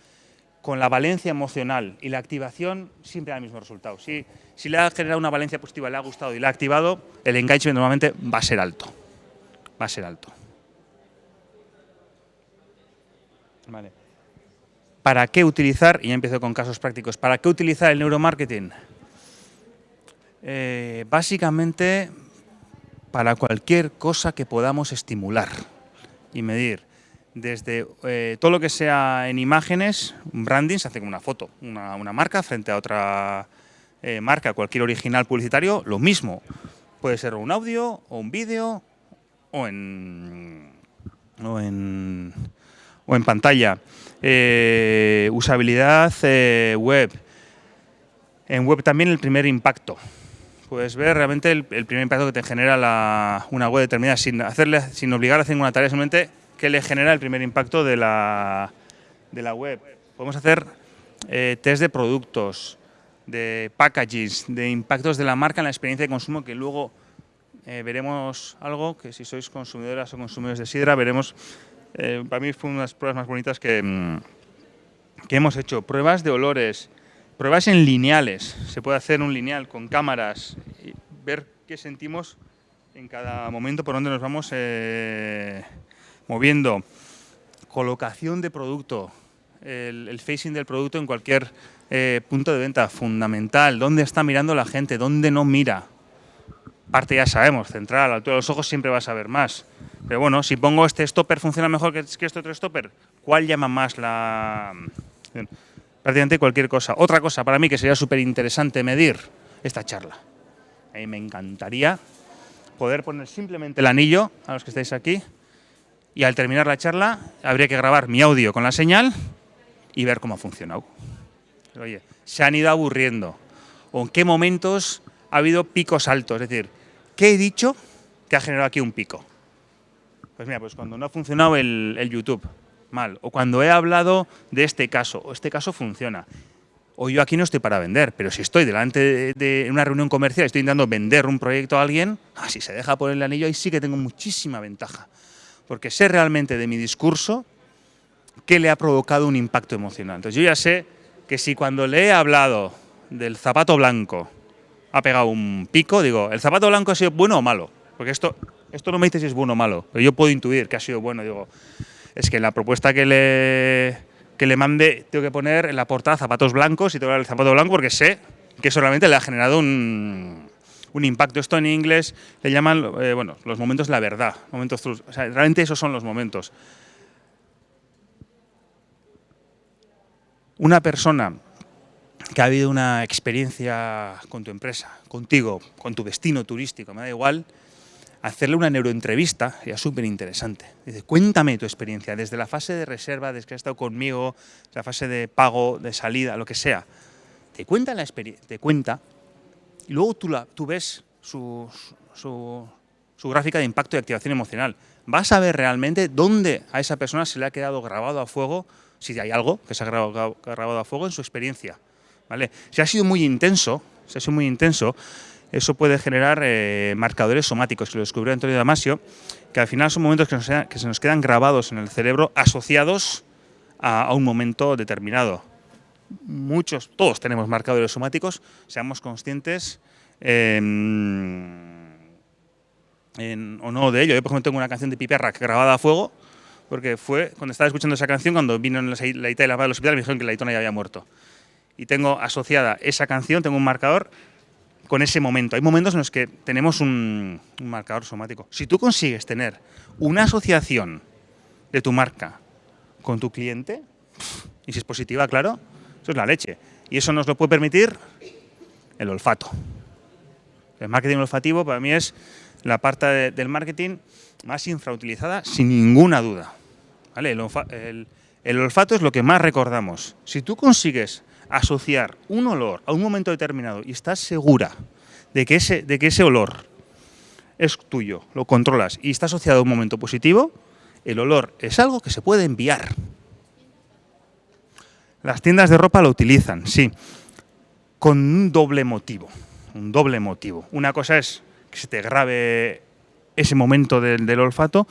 con la valencia emocional y la activación siempre da el mismo resultado. Si, si le ha generado una valencia positiva, le ha gustado y le ha activado, el engagement normalmente va a ser alto. Va a ser alto. Vale. ¿Para qué utilizar, y ya empiezo con casos prácticos, ¿para qué utilizar el neuromarketing? Eh, básicamente para cualquier cosa que podamos estimular y medir. Desde eh, todo lo que sea en imágenes, branding, se hace con una foto, una, marca frente a otra eh, marca, cualquier original publicitario, lo mismo. Puede ser un audio o un vídeo o en, o en, o en pantalla. Eh, usabilidad web. En web también el primer impacto puedes ver realmente el, primer impacto que te genera una web determinada sin, hacerle, sin obligar a hacer una tarea, simplemente que le genera el primer impacto de la, de la web. Podemos hacer eh, test de productos, de packaging, de impactos de la marca en la experiencia de consumo que luego eh, veremos algo que si sois consumidoras o consumidores de sidra veremos, eh, para mí fue una de las pruebas más bonitas que, mm, que hemos hecho, pruebas de olores, Pruebas en lineales. Se puede hacer un lineal con cámaras y ver qué sentimos en cada momento por donde nos vamos eh, moviendo. Colocación de producto, el, facing del producto en cualquier eh, punto de venta, fundamental. ¿Dónde está mirando la gente? ¿Dónde no mira? Parte ya sabemos, central, a la altura de los ojos siempre vas a ver más. Pero bueno, si pongo este stopper, ¿funciona mejor que este otro stopper? ¿Cuál llama más la prácticamente cualquier cosa. Otra cosa para mí que sería súper interesante medir, esta charla. A mí me encantaría poder poner simplemente el anillo, a los que estáis aquí, y al terminar la charla habría que grabar mi audio con la señal y ver cómo ha funcionado. Oye, se han ido aburriendo. ¿O en qué momentos ha habido picos altos? Es decir, ¿qué he dicho que ha generado aquí un pico? Pues mira, pues cuando no ha funcionado el, el YouTube, mal. O cuando he hablado de este caso, o este caso funciona. O yo aquí no estoy para vender, pero si estoy delante de, una reunión comercial, estoy intentando vender un proyecto a alguien, ah, si se deja poner el anillo, ahí sí que tengo muchísima ventaja. Porque sé realmente de mi discurso qué le ha provocado un impacto emocional. Entonces yo ya sé que si cuando le he hablado del zapato blanco ha pegado un pico, digo, ¿el zapato blanco ha sido bueno o malo? Porque esto, esto no me dice si es bueno o malo, pero yo puedo intuir que ha sido bueno. Digo, es que la propuesta que le, le mande tengo que poner en la portada zapatos blancos y tengo el zapato blanco porque sé que eso realmente le ha generado un, impacto. Esto en inglés le llaman, eh, bueno, los momentos la verdad, momentos realmente esos son los momentos. Una persona que ha habido una experiencia con tu empresa, contigo, con tu destino turístico, me da igual, hacerle una neuroentrevista ya súper interesante. Dice, cuéntame tu experiencia, desde la fase de reserva, desde que has estado conmigo, la fase de pago, de salida, lo que sea. Te cuenta la experiencia, te cuenta, y luego tú, la, tú ves su, su, gráfica de impacto y activación emocional. Vas a ver realmente dónde a esa persona se le ha quedado grabado a fuego, si hay algo que se ha grabado, grabado a fuego en su experiencia. ¿Vale? Si ha sido muy intenso, si ha sido muy intenso, eso puede generar eh, marcadores somáticos, que lo descubrió Antonio Damasio, que al final son momentos que, se nos quedan grabados en el cerebro asociados a, un momento determinado. Muchos, todos tenemos marcadores somáticos, seamos conscientes em, o no de ello. Yo, por ejemplo, tengo una canción de Piperra grabada a fuego, porque fue cuando estaba escuchando esa canción, cuando vino en la, la de la del hospital, me dijeron que la Itona ya había muerto. Y tengo asociada esa canción, tengo un marcador con ese momento. Hay momentos en los que tenemos un, marcador somático. Si tú consigues tener una asociación de tu marca con tu cliente, y si es positiva, claro, eso es la leche. Y eso nos lo puede permitir el olfato. El marketing olfativo para mí es la parte del marketing más infrautilizada, sin ninguna duda. el olfato es lo que más recordamos. Si tú consigues asociar un olor a un momento determinado y estás segura de que ese, de que ese olor es tuyo, lo controlas y está asociado a un momento positivo, el olor es algo que se puede enviar. Las tiendas de ropa lo utilizan, sí, con un doble motivo. Un doble motivo. Una cosa es que se te grabe ese momento del, del olfato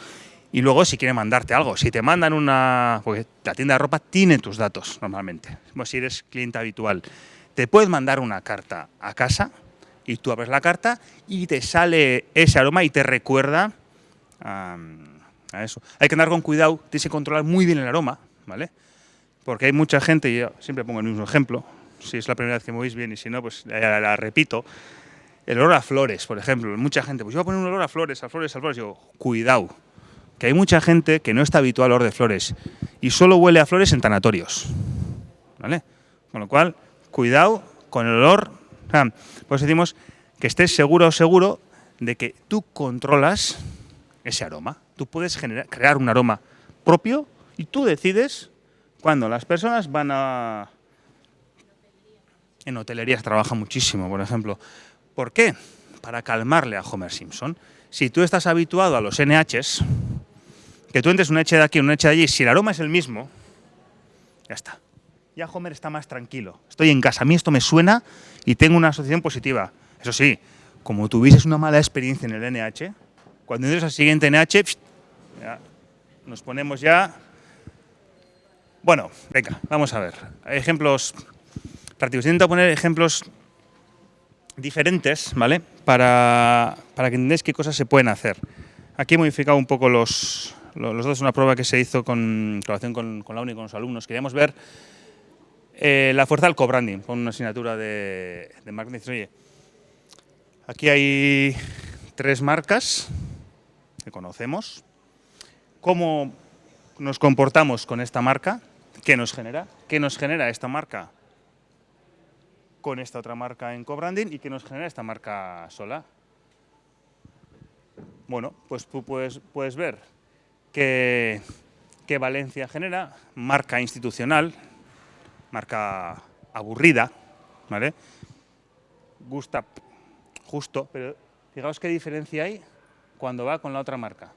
y luego si quiere mandarte algo, si te mandan una... porque la tienda de ropa tiene tus datos normalmente, si eres cliente habitual. Te puedes mandar una carta a casa y tú abres la carta y te sale ese aroma y te recuerda a, eso. Hay que andar con cuidado, tienes que controlar muy bien el aroma, ¿vale? porque hay mucha gente, y yo siempre pongo el mismo ejemplo, si es la primera vez que me oís bien y si no, pues la, la repito, el olor a flores, por ejemplo. Mucha gente, pues yo voy a poner un olor a flores, a flores, a flores. Digo, cuidado, que hay mucha gente que no está habitual al olor de flores y solo huele a flores en tanatorios. ¿Vale? Con lo cual, cuidado con el olor. Pues decimos que estés seguro o seguro de que tú controlas ese aroma. Tú puedes generar, crear un aroma propio y tú decides cuando las personas van a... En hotelería se trabaja muchísimo, por ejemplo. ¿Por qué? Para calmarle a Homer Simpson. Si tú estás habituado a los NHs, que tú entres un NH de aquí, un NH de allí, si el aroma es el mismo, ya está. Ya Homer está más tranquilo. Estoy en casa, a mí esto me suena y tengo una asociación positiva. Eso sí, como tuvieses una mala experiencia en el NH, cuando entres al siguiente NH, nos ponemos ya... Bueno, venga, vamos a ver. Ejemplos prácticos. Intento poner ejemplos diferentes, ¿vale? Para, para que entendáis qué cosas se pueden hacer. Aquí he modificado un poco los, los dos, una prueba que se hizo con colaboración con, la UNI con los alumnos. Queríamos ver eh, la fuerza del co-branding, con una asignatura de, de marketing. Oye, aquí hay tres marcas que conocemos. ¿Cómo nos comportamos con esta marca? ¿Qué nos genera? ¿Qué nos genera esta marca con esta otra marca en co-branding y que nos genera esta marca sola. Bueno, pues tú puedes, puedes ver que, que Valencia genera marca institucional, marca aburrida, ¿vale? Gusta justo, pero fijaos qué diferencia hay cuando va con la otra marca.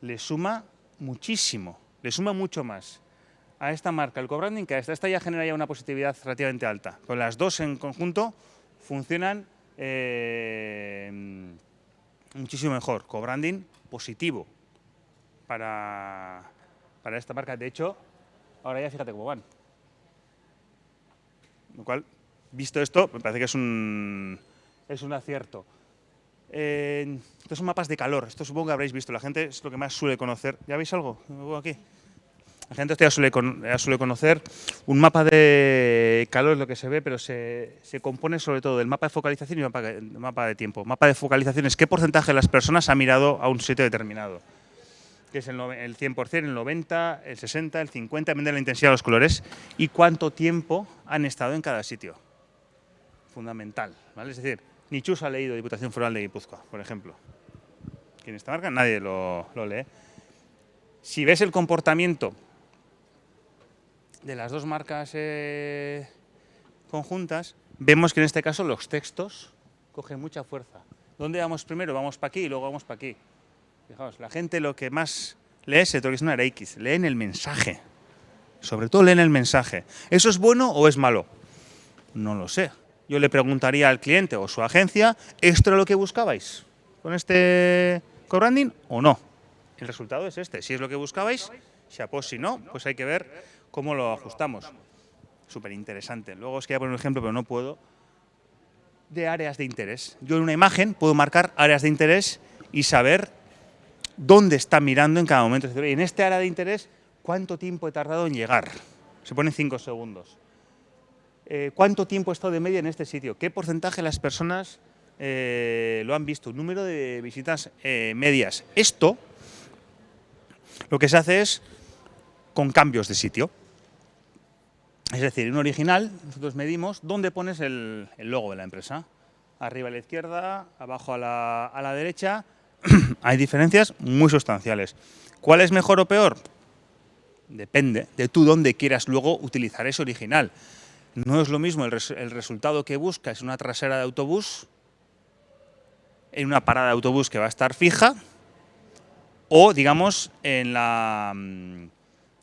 Le suma muchísimo, le suma mucho más a esta marca, el co-branding, que esta, esta ya genera ya una positividad relativamente alta. Con las dos en conjunto funcionan eh, muchísimo mejor. Co-branding positivo para, para esta marca. De hecho, ahora ya fíjate cómo van. Lo cual, visto esto, me parece que es un, es un acierto. Estos son mapas de calor, esto supongo que habréis visto, la gente es lo que más suele conocer. ¿Ya veis algo? aquí. La gente ya suele, suele, conocer. Un mapa de calor es lo que se ve, pero se, se compone sobre todo del mapa de focalización y mapa, mapa de tiempo. Mapa de focalización es qué porcentaje de las personas ha mirado a un sitio determinado. Que es el, el 100%, el 90%, el 60%, el 50%, depende de la intensidad de los colores. Y cuánto tiempo han estado en cada sitio. Fundamental. ¿vale? Es decir, ni Chus ha leído Diputación Foral de Guipúzcoa, por ejemplo. ¿Quién esta marca? Nadie lo, lo lee. Si ves el comportamiento de las dos marcas eh, conjuntas, vemos que en este caso los textos cogen mucha fuerza. ¿Dónde vamos primero? Vamos para aquí y luego vamos para aquí. Fijaos, la gente lo que más lee es el una X, leen el mensaje. Sobre todo leen el mensaje. ¿Eso es bueno o es malo? No lo sé. Yo le preguntaría al cliente o su agencia, ¿esto era lo que buscabais con este co-branding o no? El resultado es este. Si es lo que buscabais, pues si no, pues hay que ver cómo lo ajustamos. Súper interesante. Luego os quería poner un ejemplo, pero no puedo, de áreas de interés. Yo en una imagen puedo marcar áreas de interés y saber dónde está mirando en cada momento. En este área de interés, ¿cuánto tiempo he tardado en llegar? Se pone 5 segundos. Eh, ¿Cuánto tiempo he estado de media en este sitio? ¿Qué porcentaje de las personas eh, lo han visto? Número de visitas eh, medias. Esto, lo que se hace es con cambios de sitio. Es decir, en un original nosotros medimos dónde pones el, logo de la empresa. Arriba a la izquierda, abajo a la, a la derecha. Hay diferencias muy sustanciales. ¿Cuál es mejor o peor? Depende de tú dónde quieras luego utilizar ese original. No es lo mismo el, el resultado que buscas en una trasera de autobús, en una parada de autobús que va a estar fija, o digamos en la mm,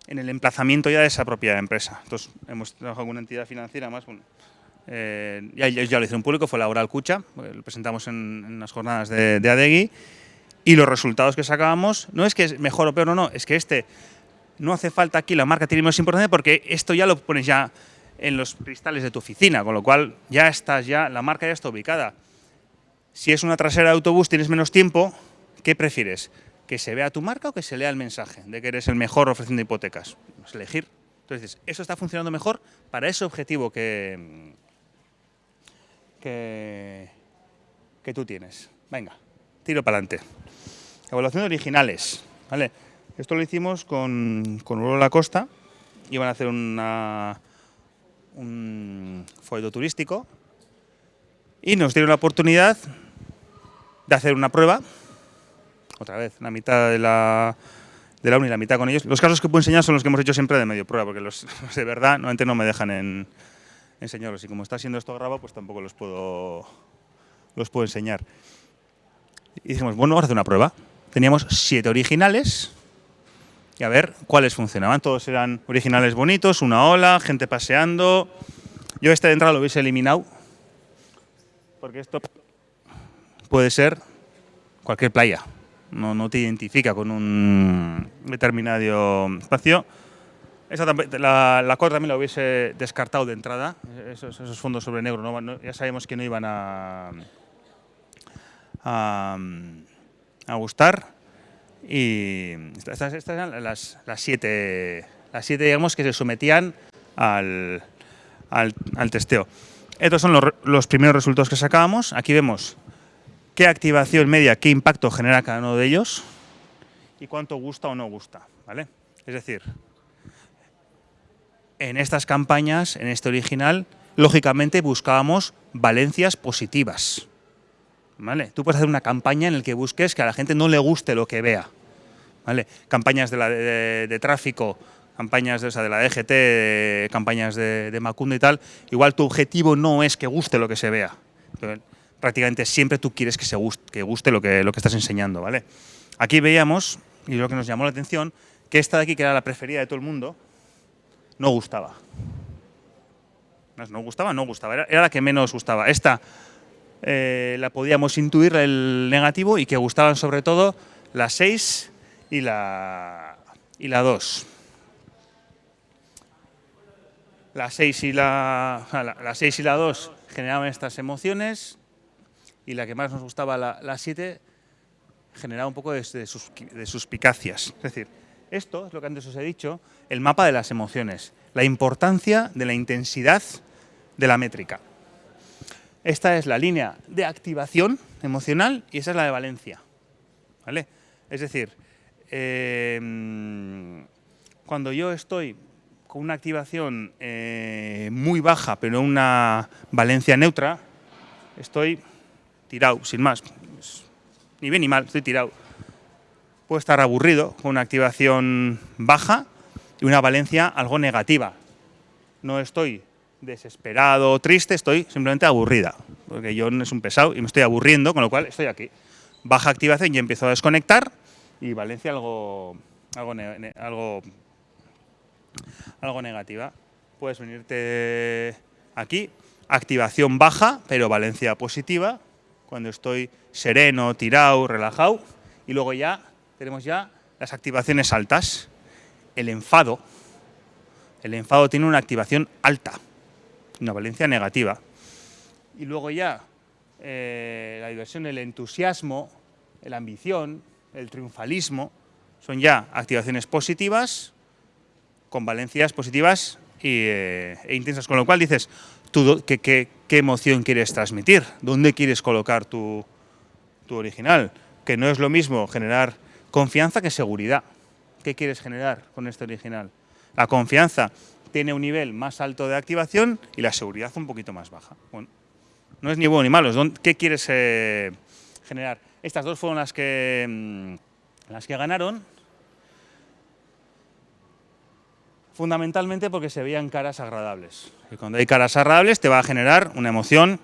en el emplazamiento ya de esa propia empresa. Entonces, hemos trabajado con una entidad financiera más, bueno, eh, ya, ya, lo hicieron público, fue la Oral Cucha, lo presentamos en, en las jornadas de, de, Adegui, y los resultados que sacábamos, no es que es mejor o peor, no, no, es que este, no hace falta aquí, la marca tiene más importancia porque esto ya lo pones ya en los cristales de tu oficina, con lo cual ya estás, ya la marca ya está ubicada. Si es una trasera de autobús, tienes menos tiempo, ¿qué prefieres? que se vea tu marca o que se lea el mensaje de que eres el mejor ofreciendo hipotecas. Es elegir. Entonces eso está funcionando mejor para ese objetivo que, que tú tienes. Venga, tiro para adelante. Evaluación de originales. ¿vale? Esto lo hicimos con, con Uro La Costa. Iban a hacer una, un folleto turístico y nos dieron la oportunidad de hacer una prueba. Otra vez, la mitad de la, de la uni la mitad con ellos. Los casos que puedo enseñar son los que hemos hecho siempre de medio prueba, porque los, de verdad normalmente no me dejan en, enseñarlos. Y como está siendo esto grabado, pues tampoco los puedo, los puedo enseñar. Y dijimos, bueno, vamos a hacer una prueba. Teníamos siete originales y a ver cuáles funcionaban. Todos eran originales bonitos, una ola, gente paseando. Yo este de entrada lo hubiese eliminado, porque esto puede ser cualquier playa. No, no te identifica con un determinado espacio. Esa, la, la también la hubiese descartado de entrada, esos, esos fondos sobre negro. ¿no? ya sabemos que no iban a, a gustar. Y estas, estas eran las, las, siete, las siete, digamos, que se sometían al, al, al testeo. Estos son los, los, primeros resultados que sacábamos. Aquí vemos qué activación media, qué impacto genera cada uno de ellos y cuánto gusta o no gusta. ¿vale? Es decir, en estas campañas, en este original, lógicamente buscábamos valencias positivas. Tú puedes hacer una campaña en la que busques que a la gente no le guste lo que vea. Campañas de, tráfico, campañas de, o de la DGT, de, campañas de, Macundo y tal, igual tu objetivo no es que guste lo que se vea. Prácticamente siempre tú quieres que, se guste, lo que estás enseñando. ¿vale? Aquí veíamos, y lo que nos llamó la atención, que esta de aquí, que era la preferida de todo el mundo, no gustaba. No gustaba, no gustaba, era, era la que menos gustaba. Esta eh, la podíamos intuir el negativo y que gustaban sobre todo la 6 y la, y la 2. La 6 y la, la, la 6 y la 2 generaban estas emociones y la que más nos gustaba, la, la 7, generaba un poco de, de, sus, de suspicacias. Es decir, esto es lo que antes os he dicho, el mapa de las emociones, la importancia de la intensidad de la métrica. Esta es la línea de activación emocional y esa es la de valencia. ¿Vale? Es decir, eh, cuando yo estoy con una activación eh, muy baja, pero una valencia neutra, estoy tirado, sin más. Ni bien ni mal, estoy tirado. Puedo estar aburrido con una activación baja y una valencia algo negativa. No estoy desesperado triste, estoy simplemente aburrida, porque yo es un pesado y me estoy aburriendo, con lo cual estoy aquí. Baja activación y empiezo a desconectar y Valencia algo, algo, algo, algo negativa. Puedes venirte aquí, activación baja, pero Valencia positiva, cuando estoy sereno, tirado, relajado, y luego ya tenemos ya las activaciones altas. El enfado, el enfado tiene una activación alta, una valencia negativa. Y luego ya eh, la diversión, el entusiasmo, la ambición, el triunfalismo, son ya activaciones positivas con valencias positivas y, eh, e intensas. Con lo cual dices, tú, ¿qué, qué, qué emoción quieres transmitir? ¿Dónde quieres colocar tu, tu original? Que no es lo mismo generar confianza que seguridad. ¿Qué quieres generar con este original? La confianza tiene un nivel más alto de activación y la seguridad un poquito más baja. Bueno, no es ni bueno ni malo. ¿Qué quieres eh, generar? Estas dos fueron las que, mmm, las que ganaron. Fundamentalmente porque se veían caras agradables. Y cuando hay caras agradables te va a generar una emoción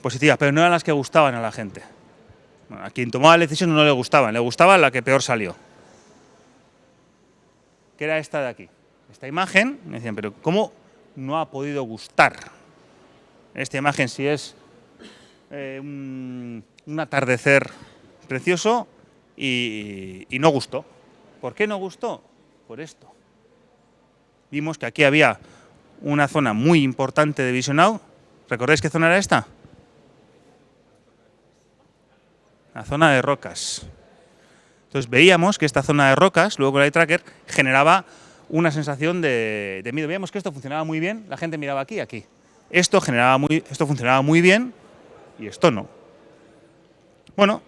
positiva, pero no eran las que gustaban a la gente. Bueno, a quien tomaba la decisión no le gustaban, le gustaba la que peor salió. Que era esta de aquí esta imagen, me decían, pero ¿cómo no ha podido gustar? Esta imagen si es eh, un, atardecer precioso y, y no gustó. ¿Por qué no gustó? Por esto. Vimos que aquí había una zona muy importante de visionado. ¿Recordáis qué zona era esta? La zona de rocas. Entonces veíamos que esta zona de rocas, luego con el tracker, generaba una sensación de, de miedo. Veíamos que esto funcionaba muy bien, la gente miraba aquí aquí. Esto, generaba muy, esto funcionaba muy bien y esto no. Bueno,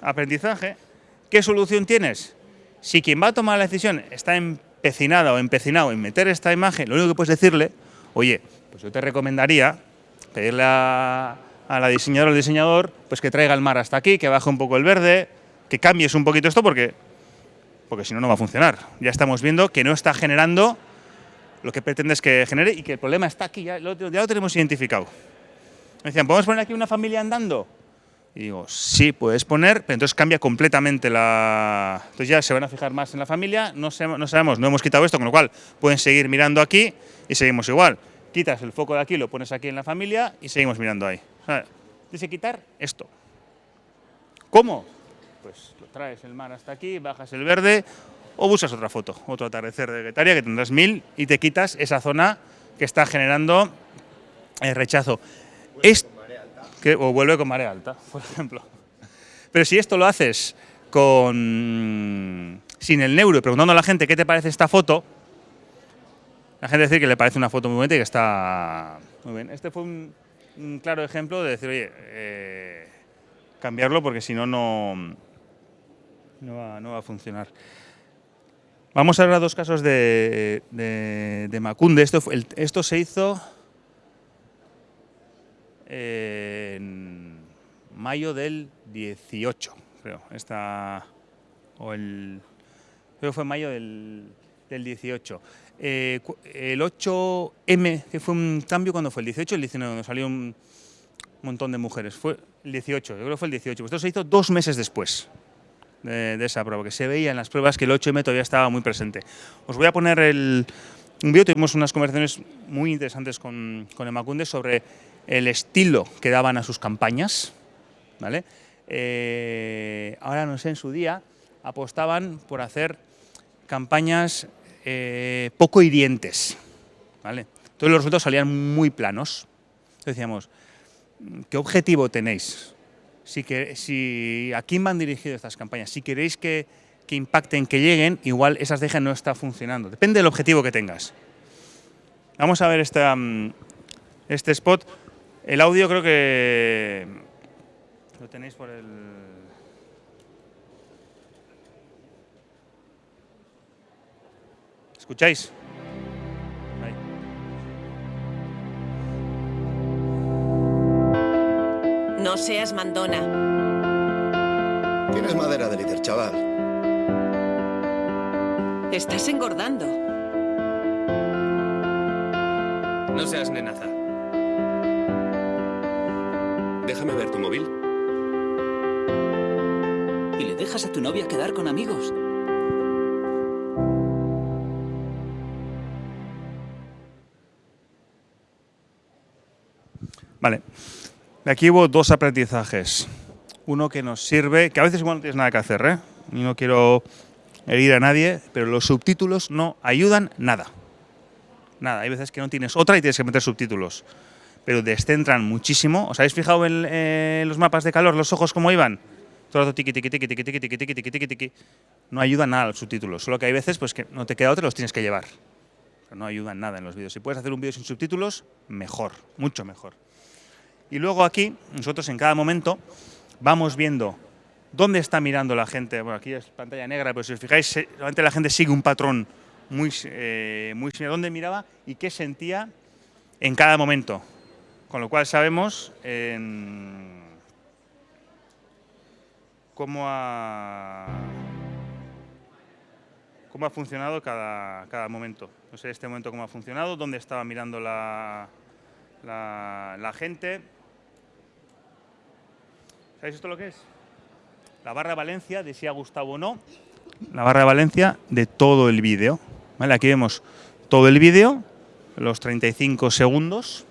aprendizaje. ¿Qué solución tienes? Si quien va a tomar la decisión está empecinada o empecinado en meter esta imagen, lo único que puedes decirle, oye, pues yo te recomendaría pedirle a, la diseñadora o al diseñador pues que traiga el mar hasta aquí, que baje un poco el verde, que cambies un poquito esto porque, porque si no, no va a funcionar. Ya estamos viendo que no está generando lo que pretendes que genere y que el problema está aquí, ya lo, ya lo tenemos identificado. Me decían, ¿podemos poner aquí una familia andando? Y digo, sí, puedes poner, pero entonces cambia completamente la... Entonces ya se van a fijar más en la familia, no, sabemos, no hemos quitado esto, con lo cual pueden seguir mirando aquí y seguimos igual. Quitas el foco de aquí, lo pones aquí en la familia y seguimos mirando ahí. Tienes que quitar esto. ¿Cómo? Traes el mar hasta aquí, bajas el verde o buscas otra foto, otro atardecer de Guetaria que tendrás mil y te quitas esa zona que está generando el rechazo. Es que, o vuelve con marea alta, por ejemplo. Pero si esto lo haces con sin el neuro y preguntando a la gente qué te parece esta foto, la gente dice que le parece una foto muy bonita y que está muy bien. Este fue un, claro ejemplo de decir, oye, eh, cambiarlo porque si no, no, no va, a funcionar. Vamos a ver dos casos de, de, Macunde. Esto, esto se hizo en mayo del 18, creo. Esta, o el, creo que fue mayo del, 18. Eh, el 8M, que fue un cambio cuando fue el 18 o el 19, donde salió un montón de mujeres. Fue el 18, yo creo que fue el 18. Esto se hizo dos meses después de, esa prueba, que se veía en las pruebas que el 8M todavía estaba muy presente. Os voy a poner el, un vídeo, tuvimos unas conversaciones muy interesantes con, con Emacunde sobre el estilo que daban a sus campañas, ¿vale? Eh, ahora no sé, en su día apostaban por hacer campañas eh, poco hirientes, ¿vale? Entonces los resultados salían muy planos. Entonces decíamos, ¿qué objetivo tenéis? Si, que, si, ¿A quién van dirigidas estas campañas? Si queréis que, que impacten, que lleguen, igual esas dejas no está funcionando. Depende del objetivo que tengas. Vamos a ver esta, mm, este spot. El audio creo que lo tenéis por el... ¿Escucháis? No seas mandona. Tienes madera de líder, chaval. Estás engordando. No seas nenaza. Déjame ver tu móvil. ¿Y le dejas a tu novia quedar con amigos? Vale. Aquí hubo dos aprendizajes. Uno que nos sirve, que a veces igual no tienes nada que hacer, ¿eh? Y no quiero herir a nadie, pero los subtítulos no ayudan nada. Nada, hay veces que no tienes otra y tienes que meter subtítulos pero descentran muchísimo. ¿Os habéis fijado en, los mapas de calor, los ojos cómo iban? Todo el tiqui, tiqui, tiqui, tiqui, tiqui, tiqui, tiqui, tiqui, tiqui, No ayuda nada los subtítulos, solo que hay veces pues, que no te queda otro, los tienes que llevar. Pero no ayudan nada en los vídeos. Si puedes hacer un vídeo sin subtítulos, mejor, mucho mejor. Y luego aquí, nosotros en cada momento vamos viendo dónde está mirando la gente. Bueno, aquí es pantalla negra, pero si os fijáis, realmente la gente sigue un patrón muy, eh, muy similar. ¿Dónde miraba y qué sentía en cada momento? Con lo cual sabemos cómo, ha, cómo ha funcionado cada, cada, momento. No sé este momento cómo ha funcionado, dónde estaba mirando la, la, gente. ¿Sabéis esto lo que es? La barra de Valencia de si ha gustado o no. La barra de Valencia de todo el vídeo. ¿Vale? Aquí vemos todo el vídeo, los 35 segundos.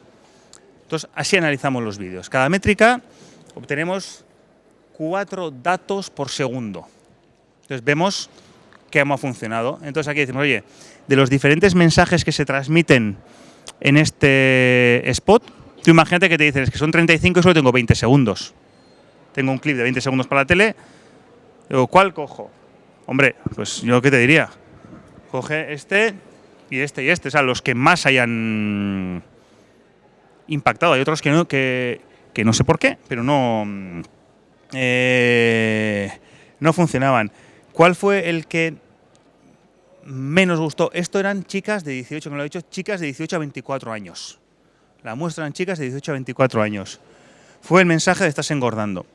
Entonces, así analizamos los vídeos. Cada métrica obtenemos cuatro datos por segundo. Entonces, vemos cómo ha funcionado. Entonces, aquí decimos, oye, de los diferentes mensajes que se transmiten en este spot, tú imagínate que te dicen, que son 35 y solo tengo 20 segundos. Tengo un clip de 20 segundos para la tele. Digo, ¿cuál cojo? Hombre, pues yo qué te diría. Coge este y este y este, o sea, los que más hayan impactado. Hay otros que no, que, que no sé por qué, pero no, mm, eh, no funcionaban. ¿Cuál fue el que menos gustó? Esto eran chicas de 18, como lo he dicho, chicas de 18 a 24 años. La muestra eran chicas de 18 a 24 años. Fue el mensaje de estás engordando.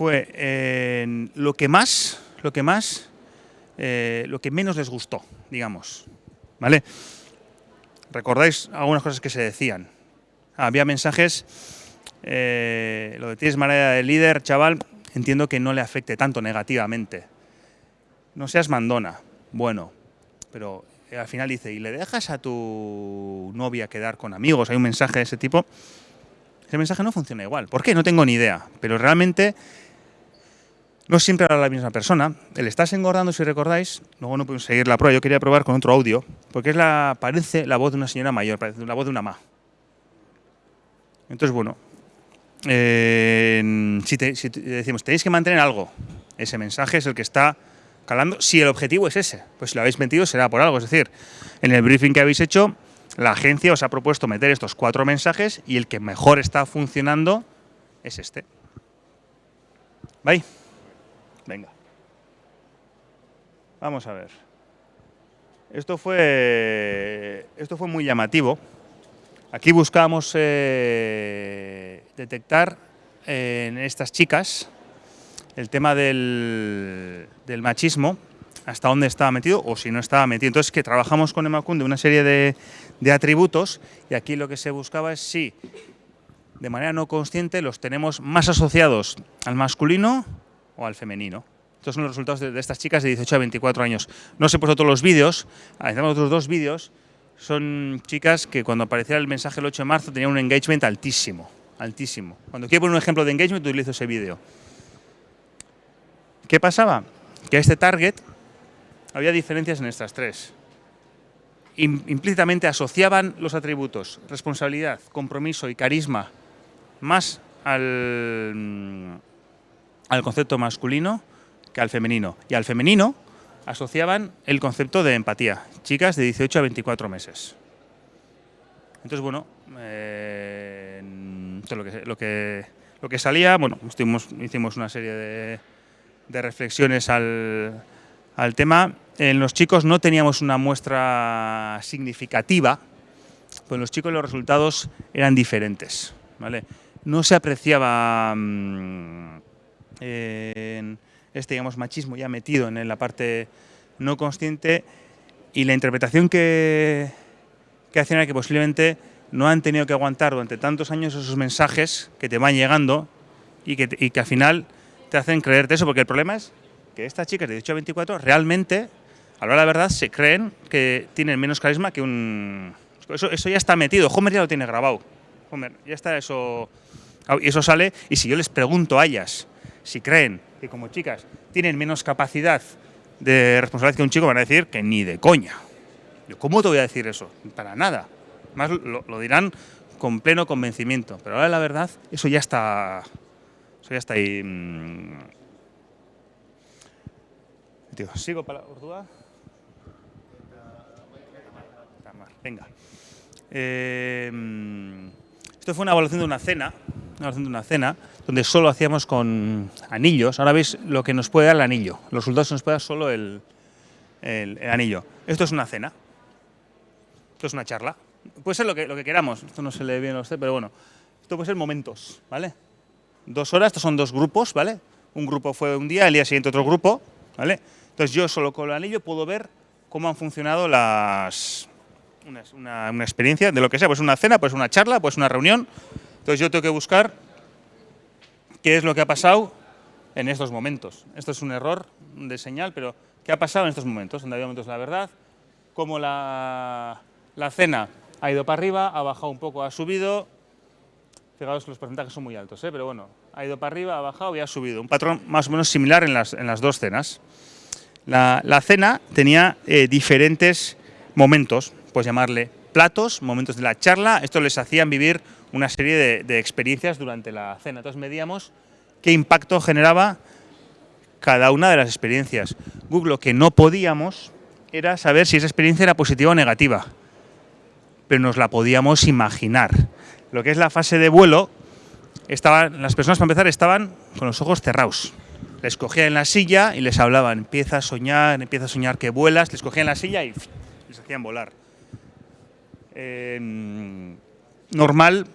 Fue eh, lo que más, lo que más, eh, lo que menos les gustó, digamos. ¿Vale? ¿Recordáis algunas cosas que se decían? Había mensajes, eh, lo de tienes manera de líder, chaval, entiendo que no le afecte tanto negativamente. No seas mandona. Bueno, pero al final dice, ¿y le dejas a tu novia quedar con amigos? Hay un mensaje de ese tipo. Ese mensaje no funciona igual. ¿Por qué? No tengo ni idea. Pero realmente no siempre habla la misma persona. El estás engordando, si recordáis, luego no podemos seguir la prueba. Yo quería probar con otro audio, porque la, parece la voz de una señora mayor, parece la voz de una ma. Entonces, bueno, eh, si, te, decimos, tenéis que mantener algo, ese mensaje es el que está calando, si el objetivo es ese. Pues si lo habéis metido será por algo. Es decir, en el briefing que habéis hecho, la agencia os ha propuesto meter estos cuatro mensajes y el que mejor está funcionando es este. ¿Vale? Venga. Vamos a ver. Esto fue, esto fue muy llamativo. Aquí buscamos eh, detectar en estas chicas el tema del, machismo, hasta dónde estaba metido o si no estaba metido. Entonces, que trabajamos con Emacunde una serie de atributos y aquí lo que se buscaba es si de manera no consciente los tenemos más asociados al masculino o al femenino. Estos son los resultados de, estas chicas de 18 a 24 años. No os he puesto todos los vídeos, analizamos otros dos vídeos. Son chicas que cuando aparecía el mensaje el 8 de marzo tenían un engagement altísimo, altísimo. Cuando quiero poner un ejemplo de engagement utilizo ese vídeo. ¿Qué pasaba? Que a este target había diferencias en estas tres. Implícitamente asociaban los atributos responsabilidad, compromiso y carisma más al, al concepto masculino que al femenino. Y al femenino asociaban el concepto de empatía. Chicas de 18 a 24 meses. Entonces, bueno, eh, lo, que, lo, que, lo que salía, bueno, estuvimos, hicimos una serie de, de reflexiones al, al, tema. En los chicos no teníamos una muestra significativa, pues en los chicos los resultados eran diferentes. ¿vale? No se apreciaba mmm, en este digamos, machismo ya metido en la parte no consciente y la interpretación que, que hacían era que posiblemente no han tenido que aguantar durante tantos años esos mensajes que te van llegando y que, y que al final te hacen creerte eso, porque el problema es que estas chicas de 18 a 24 realmente, a la hora de la verdad, se creen que tienen menos carisma que un... Eso, eso ya está metido, Homer ya lo tiene grabado. Homer, ya está eso... Y eso sale, y si yo les pregunto a ellas si creen que como chicas tienen menos capacidad de responsabilidad que un chico, van a decir que ni de coña. Yo, ¿Cómo te voy a decir eso? Para nada. Más lo, dirán con pleno convencimiento. Pero ahora la verdad, eso ya está, eso ya está ahí. Mmm. Tío, ¿Sigo para Urdúa? Venga. Eh, esto fue una evaluación de una cena, de una cena, donde solo hacíamos con anillos. Ahora veis lo que nos puede dar el anillo. Los resultados nos puede dar solo el, el, anillo. Esto es una cena. Esto es una charla. Puede ser lo que, lo que queramos. Esto no se le ve bien a usted, pero bueno. Esto puede ser momentos, ¿vale? Dos horas, estos son dos grupos, ¿vale? Un grupo fue un día, el día siguiente otro grupo, ¿vale? Entonces yo solo con el anillo puedo ver cómo han funcionado las... Una, una, una experiencia de lo que sea, pues una cena, pues una charla, pues una reunión. Entonces yo tengo que buscar qué es lo que ha pasado en estos momentos. Esto es un error de señal, pero ¿qué ha pasado en estos momentos? Donde había momentos de la verdad, cómo la, cena ha ido para arriba, ha bajado un poco, ha subido. Fijaos que los porcentajes son muy altos, ¿eh? pero bueno, ha ido para arriba, ha bajado y ha subido. Un patrón más o menos similar en las, en las dos cenas. La, la cena tenía eh, diferentes momentos, pues llamarle platos, momentos de la charla. Esto les hacían vivir una serie de, experiencias durante la cena. Entonces medíamos qué impacto generaba cada una de las experiencias. Google, lo que no podíamos era saber si esa experiencia era positiva o negativa. Pero nos la podíamos imaginar. Lo que es la fase de vuelo, estaban, las personas para empezar estaban con los ojos cerrados. Les cogían en la silla y les hablaban, empieza a soñar, empieza a soñar que vuelas, les cogían en la silla y les hacían volar. Eh, normal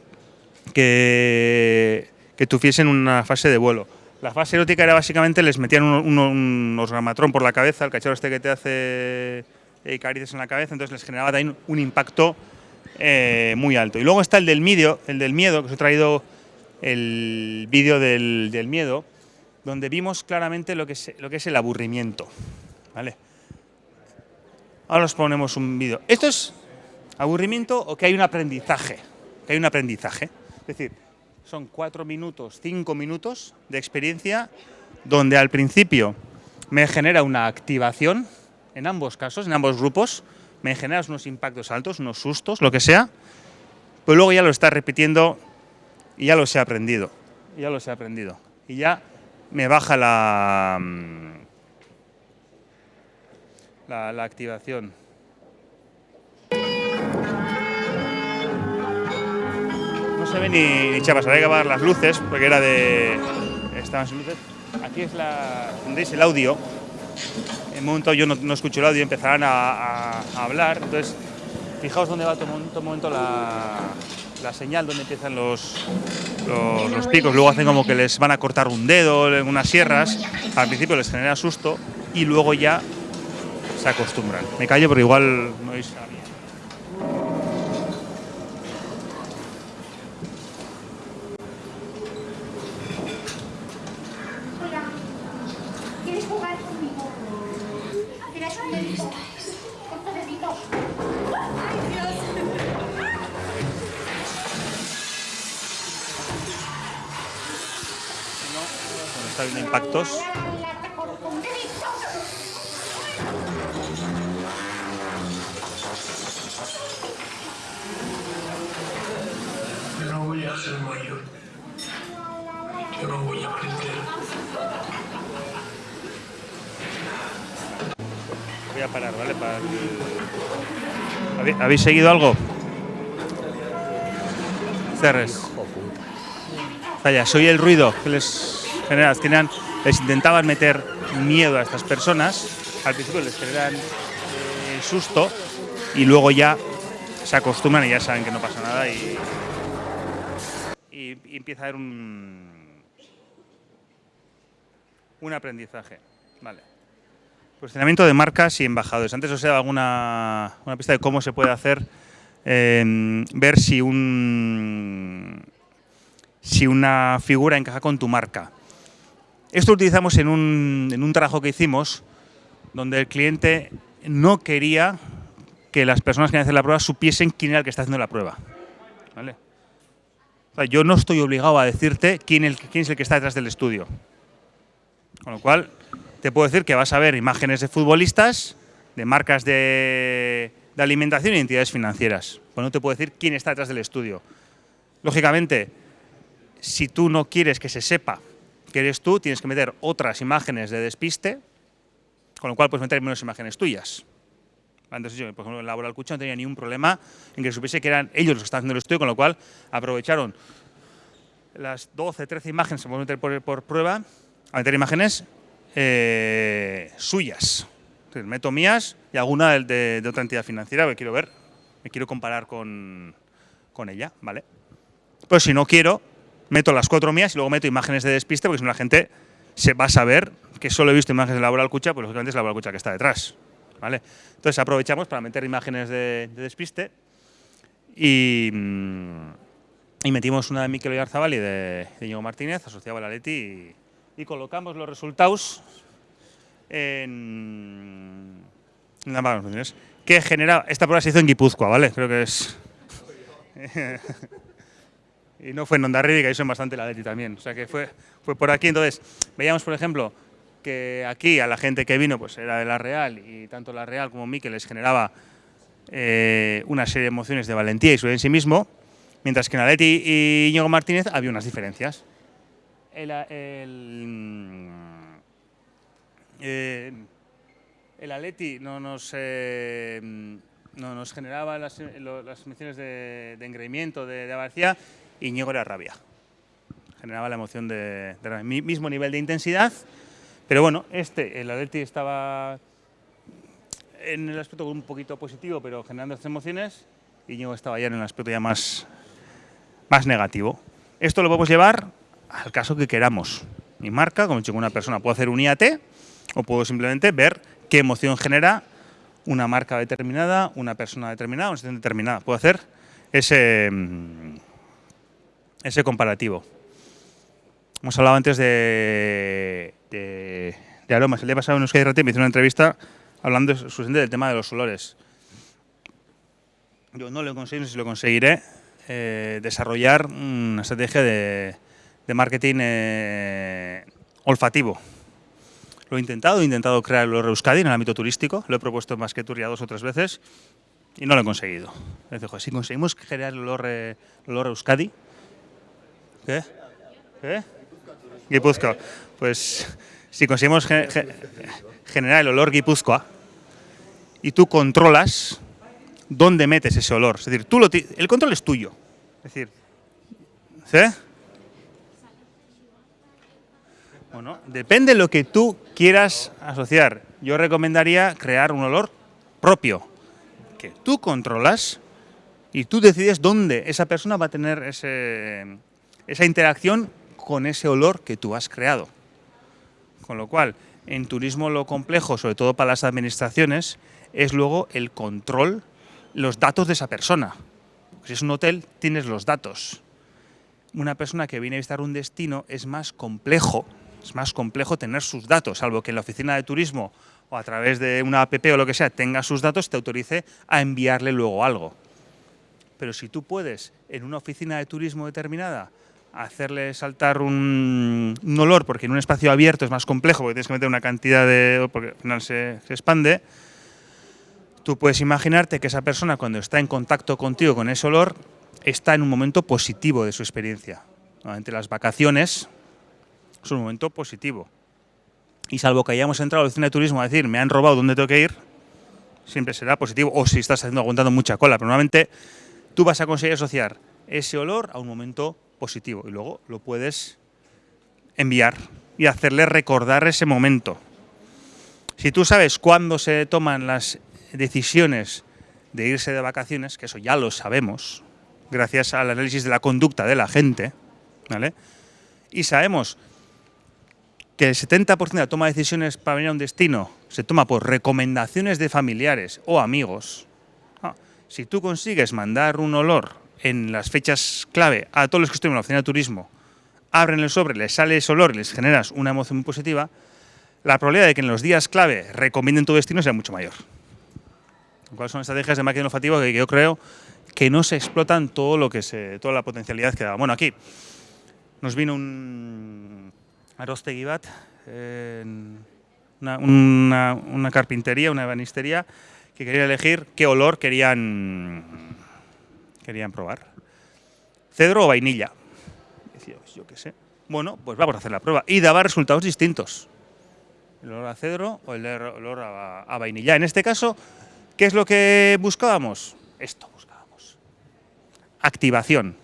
que, que tuviesen una fase de vuelo. La fase erótica era básicamente les metían un, un, un por la cabeza, el cachorro este que te hace eh, caricias en la cabeza, entonces les generaba también un impacto eh, muy alto. Y luego está el del miedo, el del miedo, que os he traído el vídeo del, del, miedo, donde vimos claramente lo que es, lo que es el aburrimiento. ¿vale? Ahora os ponemos un vídeo. ¿Esto es aburrimiento o que hay un aprendizaje? Que hay un aprendizaje. Es decir, son cuatro minutos, cinco minutos de experiencia donde al principio me genera una activación, en ambos casos, en ambos grupos, me genera unos impactos altos, unos sustos, lo que sea, pero luego ya lo está repitiendo y ya los he aprendido, ya los he aprendido. Y ya me baja la, mm, la activación. Se ve ni, ni chapas, habría que apagar las luces, porque era de... estaban sin luces. Aquí es la... tendréis el audio. En un momento yo no, no escucho el audio, empezarán a, a, a, hablar. Entonces, fijaos dónde va todo, todo momento la, la señal, donde empiezan los, los, los, picos. Luego hacen como que les van a cortar un dedo en unas sierras. Al principio les genera susto y luego ya se acostumbran. Me callo, pero igual no oís Viendo impactos. Yo no voy a ser mayor. Yo no voy a aprender. Voy a parar, ¿vale? Para ¿Habéis- ¿Habéis seguido algo? Cerres. Vaya, soy el ruido que les genera. Tenían- les intentaban meter miedo a estas personas. Al principio les generan eh, susto y luego ya se acostumbran y ya saben que no pasa nada y, y- empieza a haber un, un aprendizaje. Vale. Posicionamiento de marcas y embajadores. Antes os he dado alguna una pista de cómo se puede hacer eh, ver si un si una figura encaja con tu marca. Esto lo utilizamos en un, en un trabajo que hicimos donde el cliente no quería que las personas que hacer la prueba supiesen quién era el que está haciendo la prueba. ¿Vale? O sea, yo no estoy obligado a decirte quién es el que está detrás del estudio. Con lo cual, te puedo decir que vas a ver imágenes de futbolistas, de marcas de, de alimentación y entidades financieras. Pues no te puedo decir quién está detrás del estudio. Lógicamente, si tú no quieres que se sepa que eres tú, tienes que meter otras imágenes de despiste, con lo cual puedes meter menos imágenes tuyas. Entonces yo, por ejemplo, en Laboral Cucha no tenía ningún problema en que supiese que eran ellos los que estaban haciendo el estudio, con lo cual aprovecharon las 12, 13 imágenes que podemos meter por, por prueba a meter imágenes eh, suyas. Entonces, meto mías y alguna de, de, de, otra entidad financiera que quiero ver, me quiero comparar con, con ella, ¿vale? Pues si no quiero, meto las cuatro mías y luego meto imágenes de despiste, porque si no la gente se va a saber que solo he visto imágenes de Laboral Cucha, pues lógicamente es Laboral Cucha que está detrás, ¿vale? Entonces aprovechamos para meter imágenes de, de despiste y, y, metimos una de Miquel Oyarzabal y de, Diego Martínez, asociado a la Leti, y, y colocamos los resultados en, en que genera esta prueba se hizo en Guipúzcoa, ¿vale? Creo que es y no fue en Ondarribi, que ahí son bastante la Leti también, o sea que fue fue por aquí, entonces veíamos por ejemplo que aquí a la gente que vino pues era de la Real y tanto la Real como Miquel les generaba eh, una serie de emociones de valentía y seguridad en sí mismo, mientras que en Aleti y Íñigo Martínez había unas diferencias. El, el, eh, el Atleti no nos, eh, no nos generaba las, las emociones de, de engreimiento, de, de avaricia, y Íñigo era rabia. Generaba la emoción de, mismo nivel de intensidad, pero bueno, este, el Atleti estaba en el aspecto un poquito positivo, pero generando estas emociones, y Íñigo estaba ya en el aspecto ya más, más negativo. Esto lo podemos llevar al caso que queramos. Mi marca, como he una persona puedo hacer un IAT o puedo simplemente ver qué emoción genera una marca determinada, una persona determinada, una situación determinada. Puedo hacer ese, mm, ese comparativo. Hemos hablado antes de, de, de aromas. El día pasado en Euskadi Rati me hizo una entrevista hablando del tema de los olores. Yo no lo conseguido, no sé si lo conseguiré, eh, desarrollar una estrategia de, de marketing eh, olfativo. Lo he intentado, he intentado crear el Euskadi en el ámbito turístico, lo he propuesto en Basquetour ya dos o tres veces y no lo he conseguido. Dice, "Joder, si conseguimos generar el olor, eh, el olor Euskadi, ¿qué? ¿Qué? Guipúzcoa. Pues si conseguimos ge- ge- generar el olor Guipúzcoa y tú controlas dónde metes ese olor, es decir, tú lo el control es tuyo. Es decir, ¿sí? Bueno, depende de lo que tú quieras asociar. Yo recomendaría crear un olor propio, que tú controlas y tú decides dónde esa persona va a tener ese- esa interacción con ese olor que tú has creado. Con lo cual, en turismo lo complejo, sobre todo para las administraciones, es luego el control, los datos de esa persona. Si es un hotel, tienes los datos. Una persona que viene a visitar un destino es más complejo, es más complejo tener sus datos, salvo que en la oficina de turismo o a través de una app o lo que sea tenga sus datos, te autorice a enviarle luego algo. Pero si tú puedes, en una oficina de turismo determinada, hacerle saltar un, olor, porque en un espacio abierto es más complejo, porque tienes que meter una cantidad de... porque al final se, expande, tú puedes imaginarte que esa persona cuando está en contacto contigo con ese olor, está en un momento positivo de su experiencia. Normalmente las vacaciones es un momento positivo. Y salvo que hayamos entrado a la oficina de turismo a decir, me han robado, ¿dónde tengo que ir? Siempre será positivo. O si estás haciendo, aguantando mucha cola. Pero normalmente tú vas a conseguir asociar ese olor a un momento positivo. Y luego lo puedes enviar y hacerle recordar ese momento. Si tú sabes cuándo se toman las decisiones de irse de vacaciones, que eso ya lo sabemos, gracias al análisis de la conducta de la gente, ¿vale? Y sabemos que el 70% de la toma de decisiones para venir a un destino se toma por recomendaciones de familiares o amigos. Ah, si tú consigues mandar un olor en las fechas clave a todos los que estuvieron en la oficina de turismo, abren el sobre, les sale ese olor y les generas una emoción muy positiva, la probabilidad de que en los días clave recomienden tu destino será mucho mayor. ¿Cuáles son estrategias de marketing olfativo que yo creo que no se explotan todo lo que se, toda la potencialidad que da? Bueno, aquí nos vino un Arostegui bat, en una, una- una carpintería, una ebanistería, que quería elegir qué olor querían, querían probar. ¿Cedro o vainilla? Pues yo qué sé. Bueno, pues vamos a hacer la prueba. Y daba resultados distintos. El olor a cedro o el olor a, a vainilla. En este caso, ¿qué es lo que buscábamos? Esto buscábamos. Activación.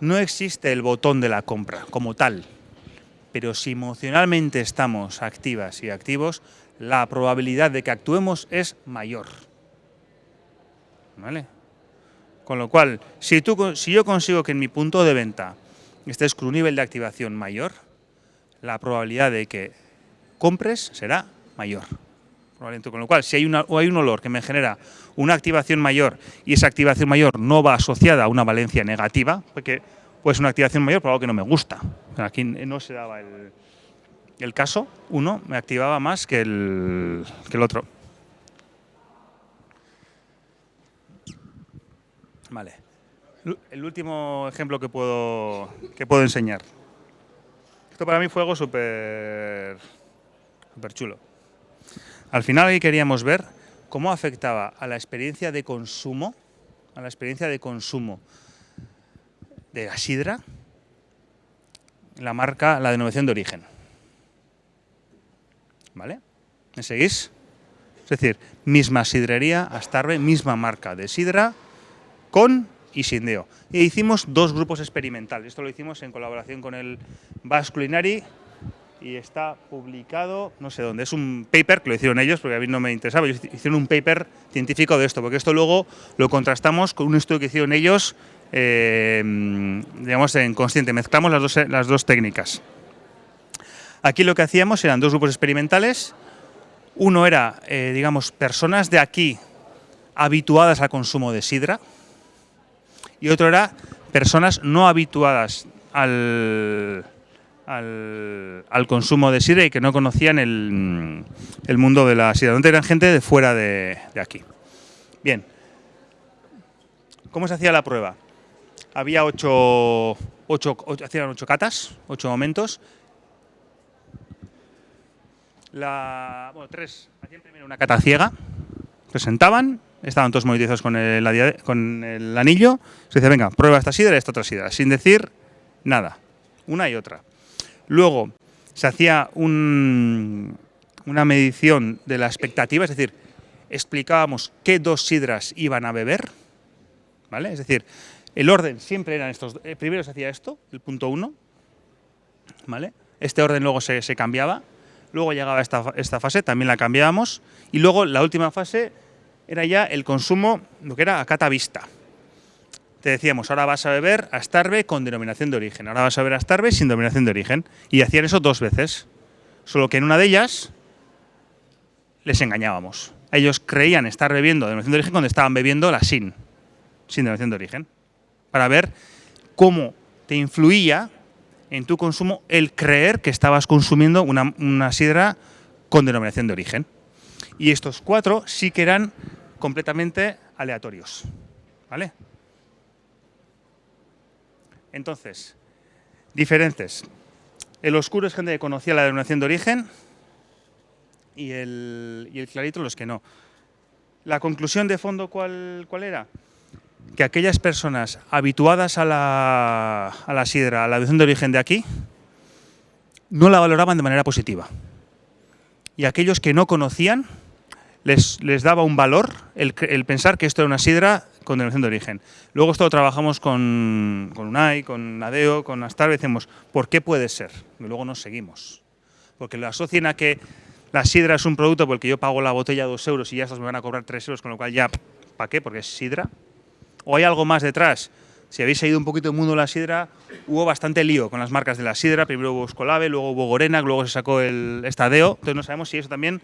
No existe el botón de la compra como tal, pero si emocionalmente estamos activas y activos, la probabilidad de que actuemos es mayor. ¿Vale? Con lo cual, si, tú, si yo consigo que en mi punto de venta estés con un nivel de activación mayor, la probabilidad de que compres será mayor. Con lo cual, si hay, una, o hay un olor que me genera una activación mayor y esa activación mayor no va asociada a una valencia negativa, porque puede ser una activación mayor por algo que no me gusta. Aquí no se daba el, el caso, uno me activaba más que el, que el otro. Vale. El último ejemplo que puedo, que puedo enseñar. Esto para mí fue algo súper chulo. Al final ahí queríamos ver cómo afectaba a la experiencia de consumo, a la experiencia de consumo de la sidra, la marca, la denominación de origen. ¿Vale? ¿Me seguís? Es decir, misma sidrería, Astarbe, misma marca de sidra, con y sin deo. E hicimos dos grupos experimentales. Esto lo hicimos en colaboración con el Basque Culinary y está publicado, no sé dónde, es un paper que lo hicieron ellos, porque a mí no me interesaba, ellos hicieron un paper científico de esto, porque esto luego lo contrastamos con un estudio que hicieron ellos, eh, digamos, en consciente, mezclamos las dos, las dos técnicas. Aquí lo que hacíamos eran dos grupos experimentales, uno era, eh, digamos, personas de aquí habituadas al consumo de sidra, y otro era personas no habituadas al, al, consumo de sidra y que no conocían el, mundo de la sidra. Donde eran gente de fuera de, aquí. Bien. ¿Cómo se hacía la prueba? Había ocho, ocho, hacían ocho catas, ocho momentos. La, bueno, tres. Hacían primero una cata ciega. Presentaban estaban todos monetizados con el, con el anillo, se dice, venga, prueba esta sidra esta otra sidra, sin decir nada, una y otra. Luego se hacía una medición de la expectativa, es decir, explicábamos qué dos sidras iban a beber, ¿vale? Es decir, el orden siempre eran estos, eh, primero se hacía esto, el punto uno, ¿vale? Este orden luego se, cambiaba, luego llegaba esta, esta fase, también la cambiábamos, y luego la última fase era ya el consumo, lo que era a cata vista. Te decíamos, ahora vas a beber Astarbe con denominación de origen, ahora vas a beber Astarbe sin denominación de origen. Y hacían eso dos veces. Solo que en una de ellas les engañábamos. Ellos creían estar bebiendo denominación de origen cuando estaban bebiendo la sin, sin denominación de origen. Para ver cómo te influía en tu consumo el creer que estabas consumiendo una, una sidra con denominación de origen. Y estos cuatro sí que eran completamente aleatorios. ¿Vale? Entonces, diferentes. El oscuro es gente que conocía la denominación de origen y el, clarito los que no. La conclusión de fondo, ¿cuál, cuál era? Que aquellas personas habituadas a la, a la sidra, a la denominación de origen de aquí, no la valoraban de manera positiva. Y aquellos que no conocían, les, daba un valor el, pensar que esto era una sidra con denominación de origen. Luego esto lo trabajamos con, con UNAI, con ADEO, con Astar, y decimos, ¿por qué puede ser? Y luego nos seguimos. Porque lo asocian a que la sidra es un producto por el que yo pago la botella dos euros y ya estos me van a cobrar tres euros, con lo cual ya, ¿para qué? Porque es sidra. ¿O hay algo más detrás? Si habéis seguido un poquito el mundo de la sidra, hubo bastante lío con las marcas de la sidra. Primero hubo Escolave, luego hubo Gorena, luego se sacó el Estadeo. Entonces no sabemos si eso también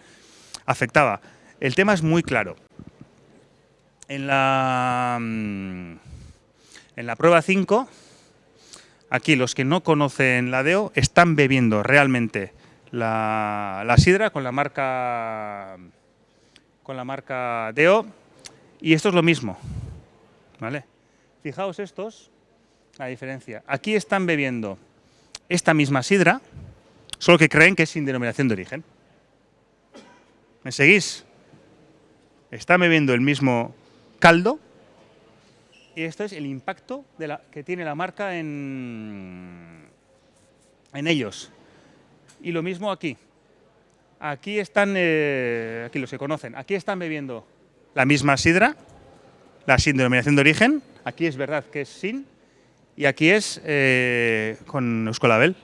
afectaba. El tema es muy claro. En la, mm, en la prueba 5, aquí los que no conocen la DEO están bebiendo realmente la, sidra con la marca con la marca DEO y esto es lo mismo. ¿vale? Fijaos estos, la diferencia. Aquí están bebiendo esta misma sidra, solo que creen que es sin denominación de origen. ¿Me seguís? está bebiendo el mismo caldo y esto es el impacto que tiene la marca en, en ellos. Y lo mismo aquí. Aquí están, eh, aquí los que conocen, aquí están bebiendo la misma sidra, la sin denominación de origen, aquí es verdad que es sin, y aquí es eh, con Euskolabel.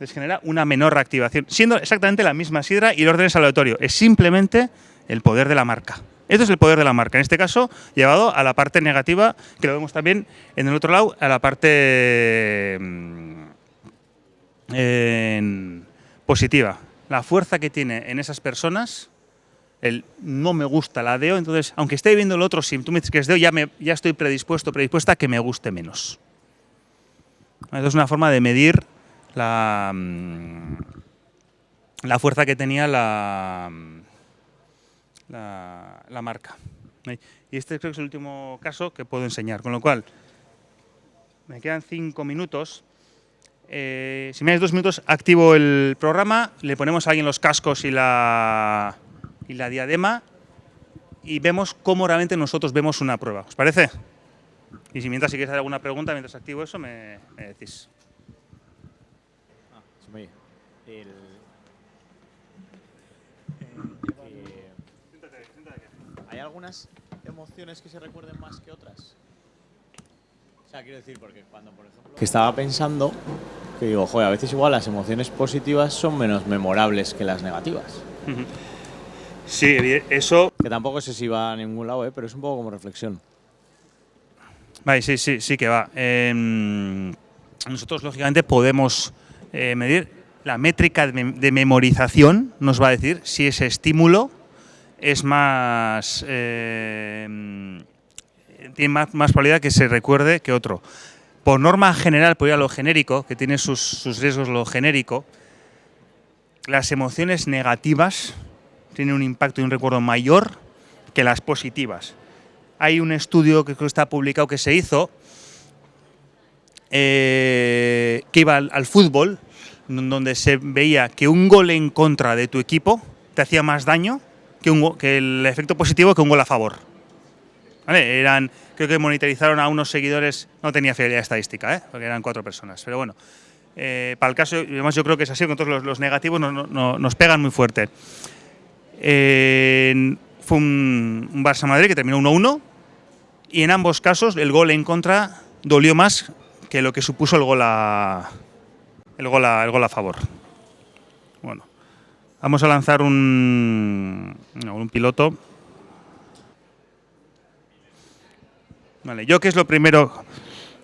Les genera una menor reactivación, siendo exactamente la misma sidra y el orden es aleatorio. Es simplemente el poder de la marca. Esto es el poder de la marca, en este caso llevado a la parte negativa, que lo vemos también en el otro lado, a la parte mm, positiva. La fuerza que tiene en esas personas, el no me gusta la DEO, entonces, aunque esté viendo el otro, si tú me dices que es DEO, ya, me, ya estoy predispuesto, predispuesta a que me guste menos. Esto es una forma de medir la, mm, la fuerza que tenía la la, marca. Y este creo que es el último caso que puedo enseñar, con lo cual me quedan cinco minutos. Eh, si me das dos minutos, activo el programa, le ponemos a alguien los cascos y la, y la diadema y vemos cómo realmente nosotros vemos una prueba. ¿Os parece? Y si mientras si quieres hacer alguna pregunta, mientras activo eso, me, decís. Ah, el, algunas emociones que se recuerden más que otras? O sea, quiero decir, porque cuando, por ejemplo... Que estaba pensando que digo, joder, a veces igual las emociones positivas son menos memorables que las negativas. Sí, eso... Que tampoco sé si va a ningún lado, ¿eh? pero es un poco como reflexión. Vale, sí, sí, sí que va. Em, nosotros, lógicamente, podemos eh, medir la métrica de, mem- de memorización, nos va a decir si ese estímulo es más... eh, tiene más, más probabilidad que se recuerde que otro. Por norma general, por ir a lo genérico, que tiene sus, sus riesgos lo genérico, las emociones negativas tienen un impacto y un recuerdo mayor que las positivas. Hay un estudio que está publicado que se hizo eh, que iba al, al fútbol, donde se veía que un gol en contra de tu equipo te hacía más daño que, un, que el efecto positivo que un gol a favor. ¿Vale? Eran, creo que monitorizaron a unos seguidores, no tenía fidelidad estadística, ¿eh? porque eran cuatro personas, pero bueno. eh, para el caso, además yo creo que es así, con todos los, negativos no- nos pegan muy fuerte. Fue un, Barça-Madrid que terminó 1-1 y en ambos casos el gol en contra dolió más que lo que supuso el gol a, el gol a, favor. Bueno, vamos a lanzar un, un piloto. Vale, yo qué es lo primero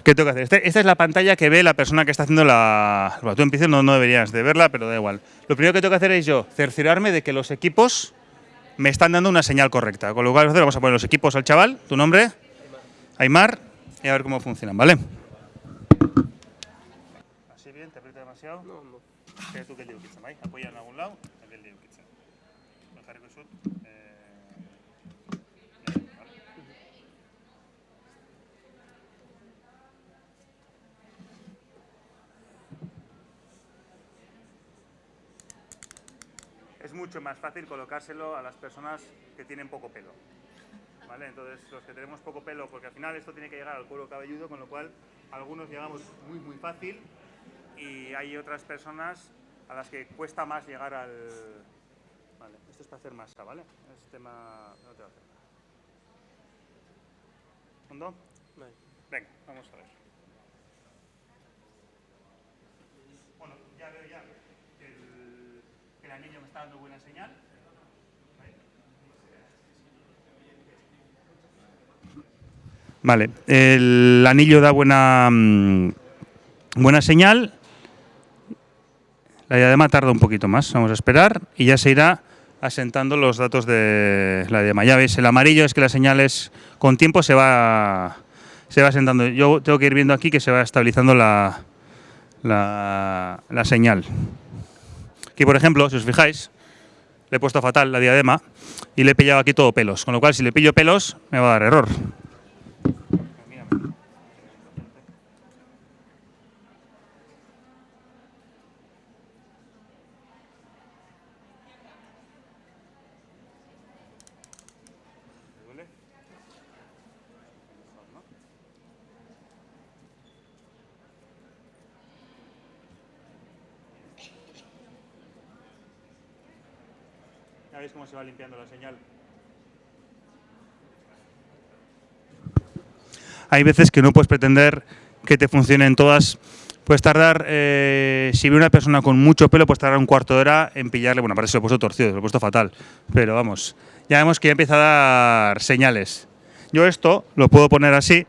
que tengo que hacer. Este- esta es la pantalla que ve la persona que está haciendo la... Bueno, tú empiezas, no, no deberías de verla, pero da igual. Lo primero que tengo que hacer es yo cerciorarme de que los equipos me están dando una señal correcta. Con lo cual vamos a poner los equipos al chaval, tu nombre, Aymar, y a ver cómo funcionan, ¿vale? Así bien, te aprieta demasiado. No, no. Tú que ¿vale? Apoya en algún lado, que el diu kitchen. El jarriko sud, eh, bien, ¿vale? Es mucho más fácil colocárselo a las personas que tienen poco pelo. ¿Vale? Entonces, los que tenemos poco pelo, porque al final esto tiene que llegar al cuero cabelludo, con lo cual algunos llegamos muy, muy fácil y hay otras personas a las que cuesta más llegar al... Vale, esto es para hacer masa, ¿vale? Es tema... No te va a hacer. Venga, vamos a ver. Bueno, ya veo ya el, anillo me está dando buena señal. Vale, el anillo da buena, mm, buena señal. La diadema tarda un poquito más, vamos a esperar y ya se irá asentando los datos de la diadema. Ya veis, el amarillo es que la señal es, con tiempo se va, se va asentando. Yo tengo que ir viendo aquí que se va estabilizando la, la señal. Aquí, por ejemplo, si os fijáis, le he puesto fatal la diadema y le he pillado aquí todo pelos, con lo cual si le pillo pelos me va a dar error. Ya veis cómo se limpiando la señal. Hay veces que no puedes pretender que te funcionen todas. Puedes tardar, eh, si ve una persona con mucho pelo, puedes tardar un cuarto de hora en pillarle. Bueno, parece que se lo he puesto torcido, lo he puesto fatal. Pero vamos, ya vemos que ya empieza a dar señales. Yo esto lo puedo poner así.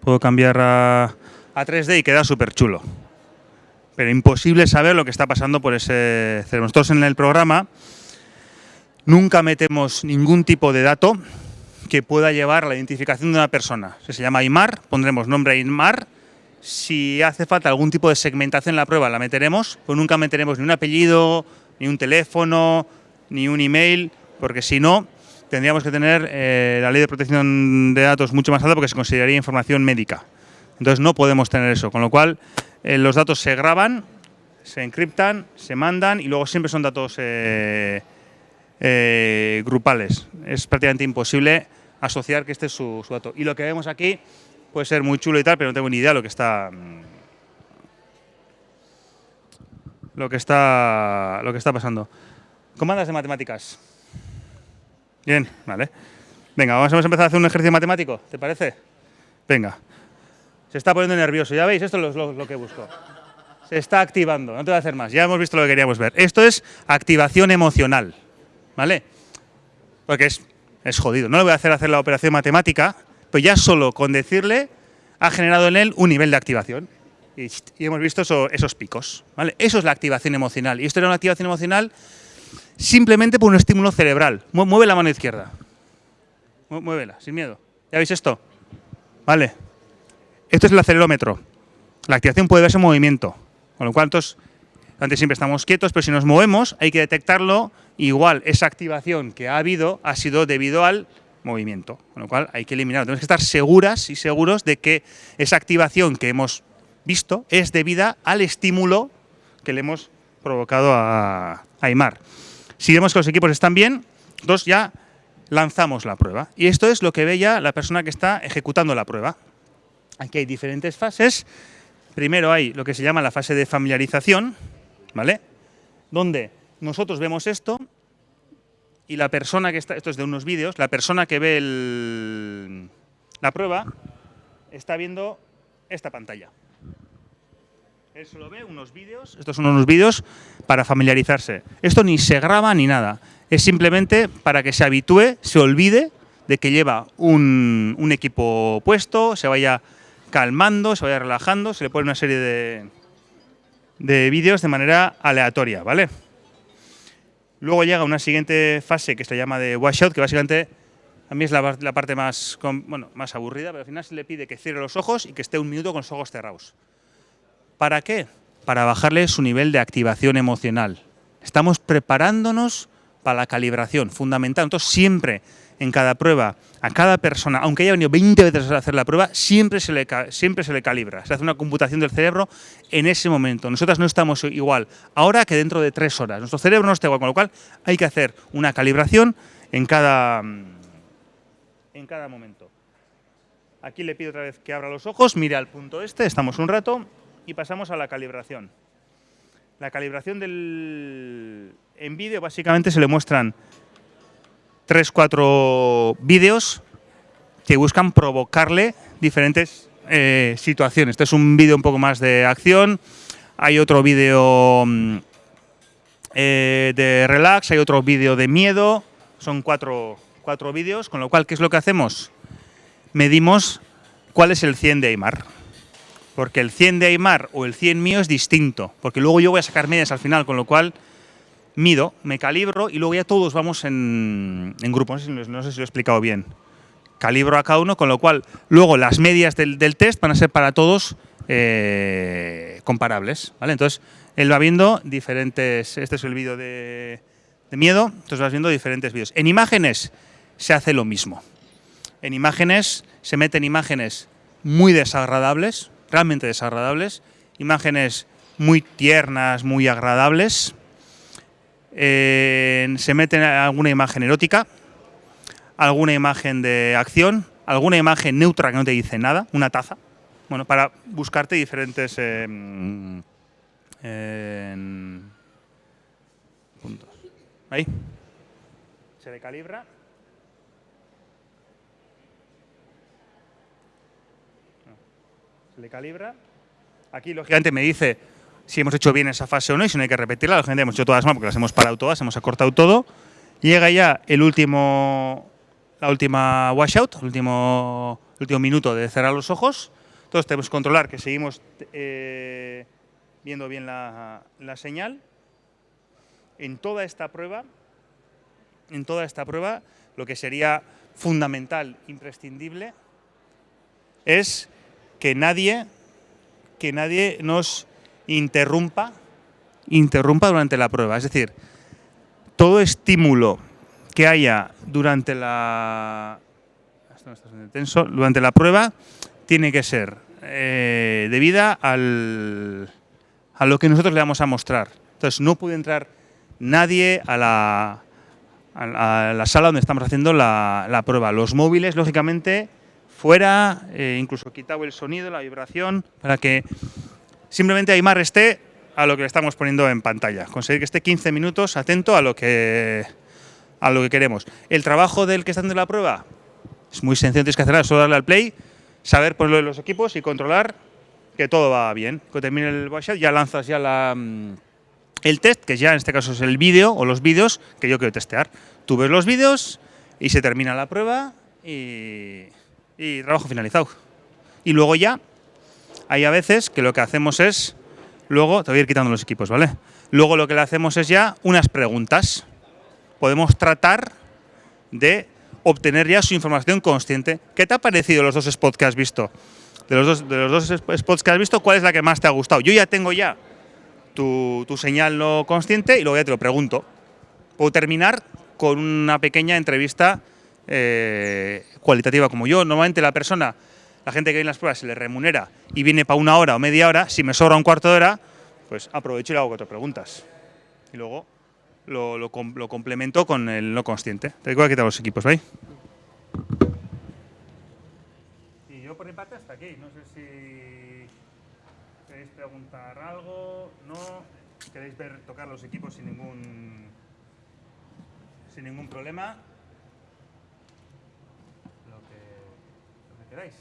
Puedo cambiar a, a 3D y queda súper chulo. Pero imposible saber lo que está pasando por ese cerebro. Nosotros en el programa nunca metemos ningún tipo de dato que pueda llevar a la identificación de una persona. Si se llama Aymar, pondremos nombre Aymar. Si hace falta algún tipo de segmentación en la prueba, la meteremos, pues nunca meteremos ni un apellido, ni un teléfono, ni un email, porque si no, tendríamos que tener eh, la ley de protección de datos mucho más alta porque se consideraría información médica. Entonces no podemos tener eso, con lo cual eh, los datos se graban, se encriptan, se mandan y luego siempre son datos eh, eh, grupales. Es prácticamente imposible asociar que este es su, su dato. Y lo que vemos aquí puede ser muy chulo y tal, pero no tengo ni idea lo que está mm, lo que está lo que está pasando. ¿Comandas de matemáticas? Bien, vale. Venga, vamos a empezar a hacer un ejercicio matemático, ¿te parece? Venga. Se está poniendo nervioso, ya veis, esto es lo, que busco. Se está activando, no te voy a hacer más, ya hemos visto lo que queríamos ver. Esto es activación emocional, ¿vale? Porque es, es jodido. No le voy a hacer hacer la operación matemática, pero ya solo con decirle ha generado en él un nivel de activación. Y, hemos visto eso- esos picos, ¿vale? Eso es la activación emocional. Y esto era una activación emocional simplemente por un estímulo cerebral. Mue- Mueve la mano izquierda. Muévela, sin miedo. ¿Ya veis esto? Vale. Esto es el acelerómetro. La activación puede verse en movimiento. Con lo cual, antes siempre estamos quietos, pero si nos movemos hay que detectarlo. Igual, esa activación que ha habido ha sido debido al movimiento. Con lo cual, hay que eliminarlo. Tenemos que estar seguras y seguros de que esa activación que hemos visto es debida al estímulo que le hemos provocado a, Aymar. Si vemos que los equipos están bien, entonces ya lanzamos la prueba. Y esto es lo que ve ya la persona que está ejecutando la prueba. Aquí hay diferentes fases. Primero hay lo que se llama la fase de familiarización, ¿vale? Donde nosotros vemos esto y la persona que está, esto es de unos vídeos, la persona que ve el- la prueba está viendo esta pantalla. Él solo ve unos vídeos, estos son unos vídeos para familiarizarse. Esto ni se graba ni nada, es simplemente para que se habitúe, se olvide de que lleva un, un equipo puesto, se vaya calmando, se vaya relajando, se le pone una serie de, de vídeos de manera aleatoria, ¿vale? Luego llega una siguiente fase que se llama de washout, que básicamente a mí es la, la parte más, bueno, más aburrida, pero al final se le pide que cierre los ojos y que esté un minuto con los ojos cerrados. ¿Para qué? Para bajarle su nivel de activación emocional. Estamos preparándonos para la calibración, fundamental. Entonces, siempre en cada prueba, a cada persona, aunque haya venido 20 veces a hacer la prueba, siempre se le, siempre se le calibra. Se hace una computación del cerebro en ese momento. Nosotras no estamos igual ahora que dentro de tres horas. Nuestro cerebro no está igual, con lo cual hay que hacer una calibración en cada, en cada momento. Aquí le pido otra vez que abra los ojos, mire al punto este, estamos un rato y pasamos a la calibración. La calibración del en vídeo básicamente se le muestran tres, cuatro vídeos que buscan provocarle diferentes eh, situaciones. Este es un vídeo un poco más de acción, hay otro vídeo mm, eh, de relax, hay otro vídeo de miedo, son cuatro, cuatro vídeos, con lo cual, ¿qué es lo que hacemos? Medimos cuál es el 100 de Aymar. Porque el 100 de Aymar o el 100 mío es distinto, porque luego yo voy a sacar medias al final, con lo cual mido, me calibro y luego ya todos vamos en, en grupo. No sé, si, no sé si lo he explicado bien. Calibro a cada uno, con lo cual luego las medias del, del test van a ser para todos eh, comparables. ¿vale? Entonces, él va viendo diferentes. Este es el vídeo de, de miedo, entonces vas viendo diferentes vídeos. En imágenes se hace lo mismo. En imágenes se meten imágenes muy desagradables, realmente desagradables, imágenes muy tiernas, muy agradables. Se mete alguna imagen erótica, alguna imagen de acción, alguna imagen neutra que no te dice nada, una taza, bueno, para buscarte diferentes eh, puntos. Ahí. Se le calibra. Se le calibra. Aquí, lógicamente, me dice si hemos hecho bien esa fase o no y si no hay que repetirla. Lógicamente, hemos hecho todas mal porque las hemos parado todas, hemos acortado todo. Llega ya el último, la última washout, el último, el último minuto de cerrar los ojos. Entonces, tenemos que controlar que seguimos eh, viendo bien la, la señal. En toda esta prueba, en toda esta prueba, lo que sería fundamental, imprescindible, es que nadie, que nadie nos interrumpa, interrumpa durante la prueba. Es decir, todo estímulo que haya durante la, intenso, durante la prueba tiene que ser eh, debida a lo que nosotros le vamos a mostrar. Entonces, no puede entrar nadie a la, a la, sala donde estamos haciendo la, la prueba. Los móviles, lógicamente, fuera, eh, incluso quitado el sonido, la vibración, para que simplemente Aymar esté a lo que le estamos poniendo en pantalla. Conseguir que esté 15 minutos atento a lo que, a lo que queremos. El trabajo del que está haciendo la prueba es muy sencillo, tienes que hacer solo darle al play, saber por lo de los equipos y controlar que todo va bien. Cuando termine el washout ya lanzas ya la, mm, el test, que ya en este caso es el vídeo o los vídeos que yo quiero testear. Tú ves los vídeos y se termina la prueba y, y trabajo finalizado. Y luego ya, hay a veces que lo que hacemos es, luego, te voy a ir quitando los equipos, ¿vale? Luego lo que le hacemos es ya unas preguntas. Podemos tratar de obtener ya su información consciente. ¿Qué te ha parecido los dos spots que has visto? De los dos, de los dos spots que has visto, ¿cuál es la que más te ha gustado? Yo ya tengo ya tu, tu señal no consciente y luego ya te lo pregunto. Puedo terminar con una pequeña entrevista eh, cualitativa como yo. Normalmente la persona, la gente que viene en las pruebas se le remunera y viene para una hora o media hora. Si me sobra un cuarto de hora, pues aprovecho y le hago cuatro preguntas. Y luego lo, complemento con el no consciente. Te voy a quitar los equipos, ¿veis? Y yo por mi parte hasta aquí. No sé si queréis preguntar algo, no. Queréis ver tocar los equipos sin ningún sin ningún problema. Que, lo que queráis.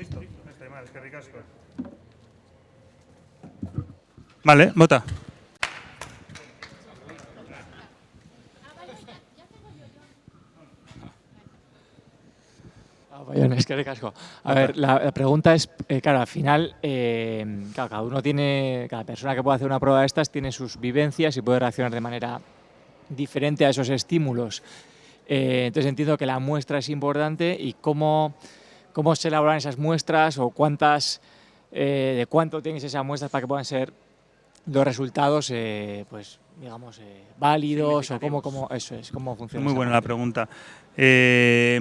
Listo. Este, mal, es que ricasco. Vale, vota. Es que ricasco. A ver, la, la pregunta es, eh, claro, al final, eh, claro, cada uno tiene, cada persona que puede hacer una prueba de estas tiene sus vivencias y puede reaccionar de manera diferente a esos estímulos. Eh, entonces entiendo que la muestra es importante y cómo, cómo se elaboran esas muestras o cuántas, eh, de cuánto tienes esas muestras para que puedan ser los resultados, eh, pues digamos, eh, válidos o cómo, cómo, eso es, cómo funciona. Muy buena la pregunta. Eh,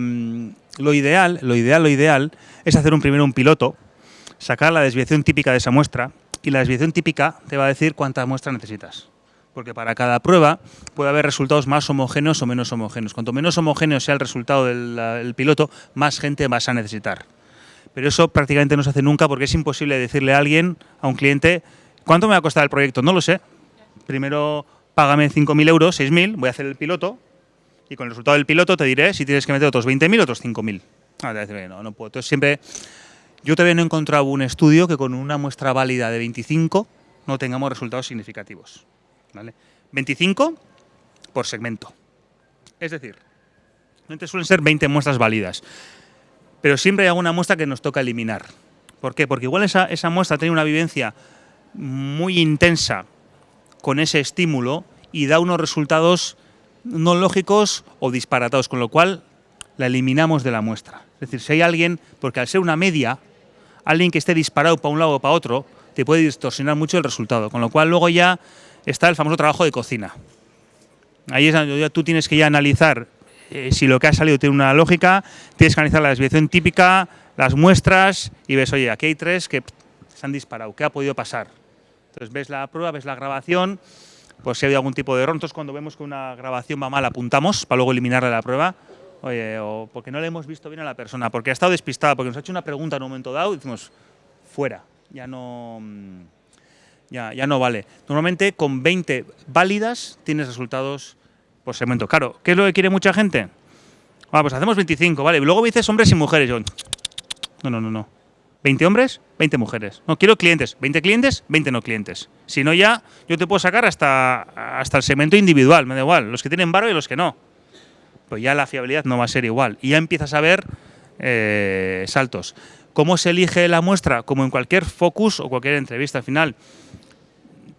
lo ideal, lo ideal, lo ideal es hacer un primero un piloto, sacar la desviación típica de esa muestra y la desviación típica te va a decir cuántas muestras necesitas. Porque para cada prueba puede haber resultados más homogéneos o menos homogéneos. Cuanto menos homogéneo sea el resultado del piloto, más gente vas a necesitar. Pero eso prácticamente no se hace nunca porque es imposible decirle a alguien, a un cliente, ¿cuánto me va a costar el proyecto? No lo sé. Primero págame 5.000 euros, 6.000, voy a hacer el piloto y con el resultado del piloto te diré si tienes que meter otros 20.000 o otros 5.000. Ah. Entonces siempre, yo todavía no he encontrado un estudio que con una muestra válida de 25 no tengamos resultados significativos. ¿Vale? 25 por segmento. Es decir, suelen ser 20 muestras válidas, pero siempre hay alguna muestra que nos toca eliminar. ¿Por qué? Porque igual esa, esa muestra tiene una vivencia muy intensa con ese estímulo y da unos resultados no lógicos o disparatados, con lo cual la eliminamos de la muestra. Es decir, si hay alguien, porque al ser una media, alguien que esté disparado para un lado o para otro, te puede distorsionar mucho el resultado, con lo cual luego ya está el famoso trabajo de cocina. Ahí es donde tú tienes que ya analizar eh, si lo que ha salido tiene una lógica, tienes que analizar la desviación típica, las muestras y ves, oye, aquí hay tres que se han disparado, ¿qué ha podido pasar? Entonces ves la prueba, ves la grabación, pues si ha habido algún tipo de error, entonces cuando vemos que una grabación va mal apuntamos para luego eliminarla de la prueba, oye, o porque no le hemos visto bien a la persona, porque ha estado despistada, porque nos ha hecho una pregunta en un momento dado y decimos, fuera, ya no, mm, ya, ya no vale. Normalmente con 20 válidas tienes resultados por segmento. Claro, ¿qué es lo que quiere mucha gente? Ah, pues hacemos 25, vale. Y luego me dices hombres y mujeres. Yo, no, no, no, no. 20 hombres, 20 mujeres. No, quiero clientes. 20 clientes, 20 no clientes. Si no, ya yo te puedo sacar hasta, hasta el segmento individual, me da igual. Los que tienen varo y los que no. Pues ya la fiabilidad no va a ser igual. Y ya empiezas a ver eh, saltos. ¿Cómo se elige la muestra? Como en cualquier focus o cualquier entrevista al final.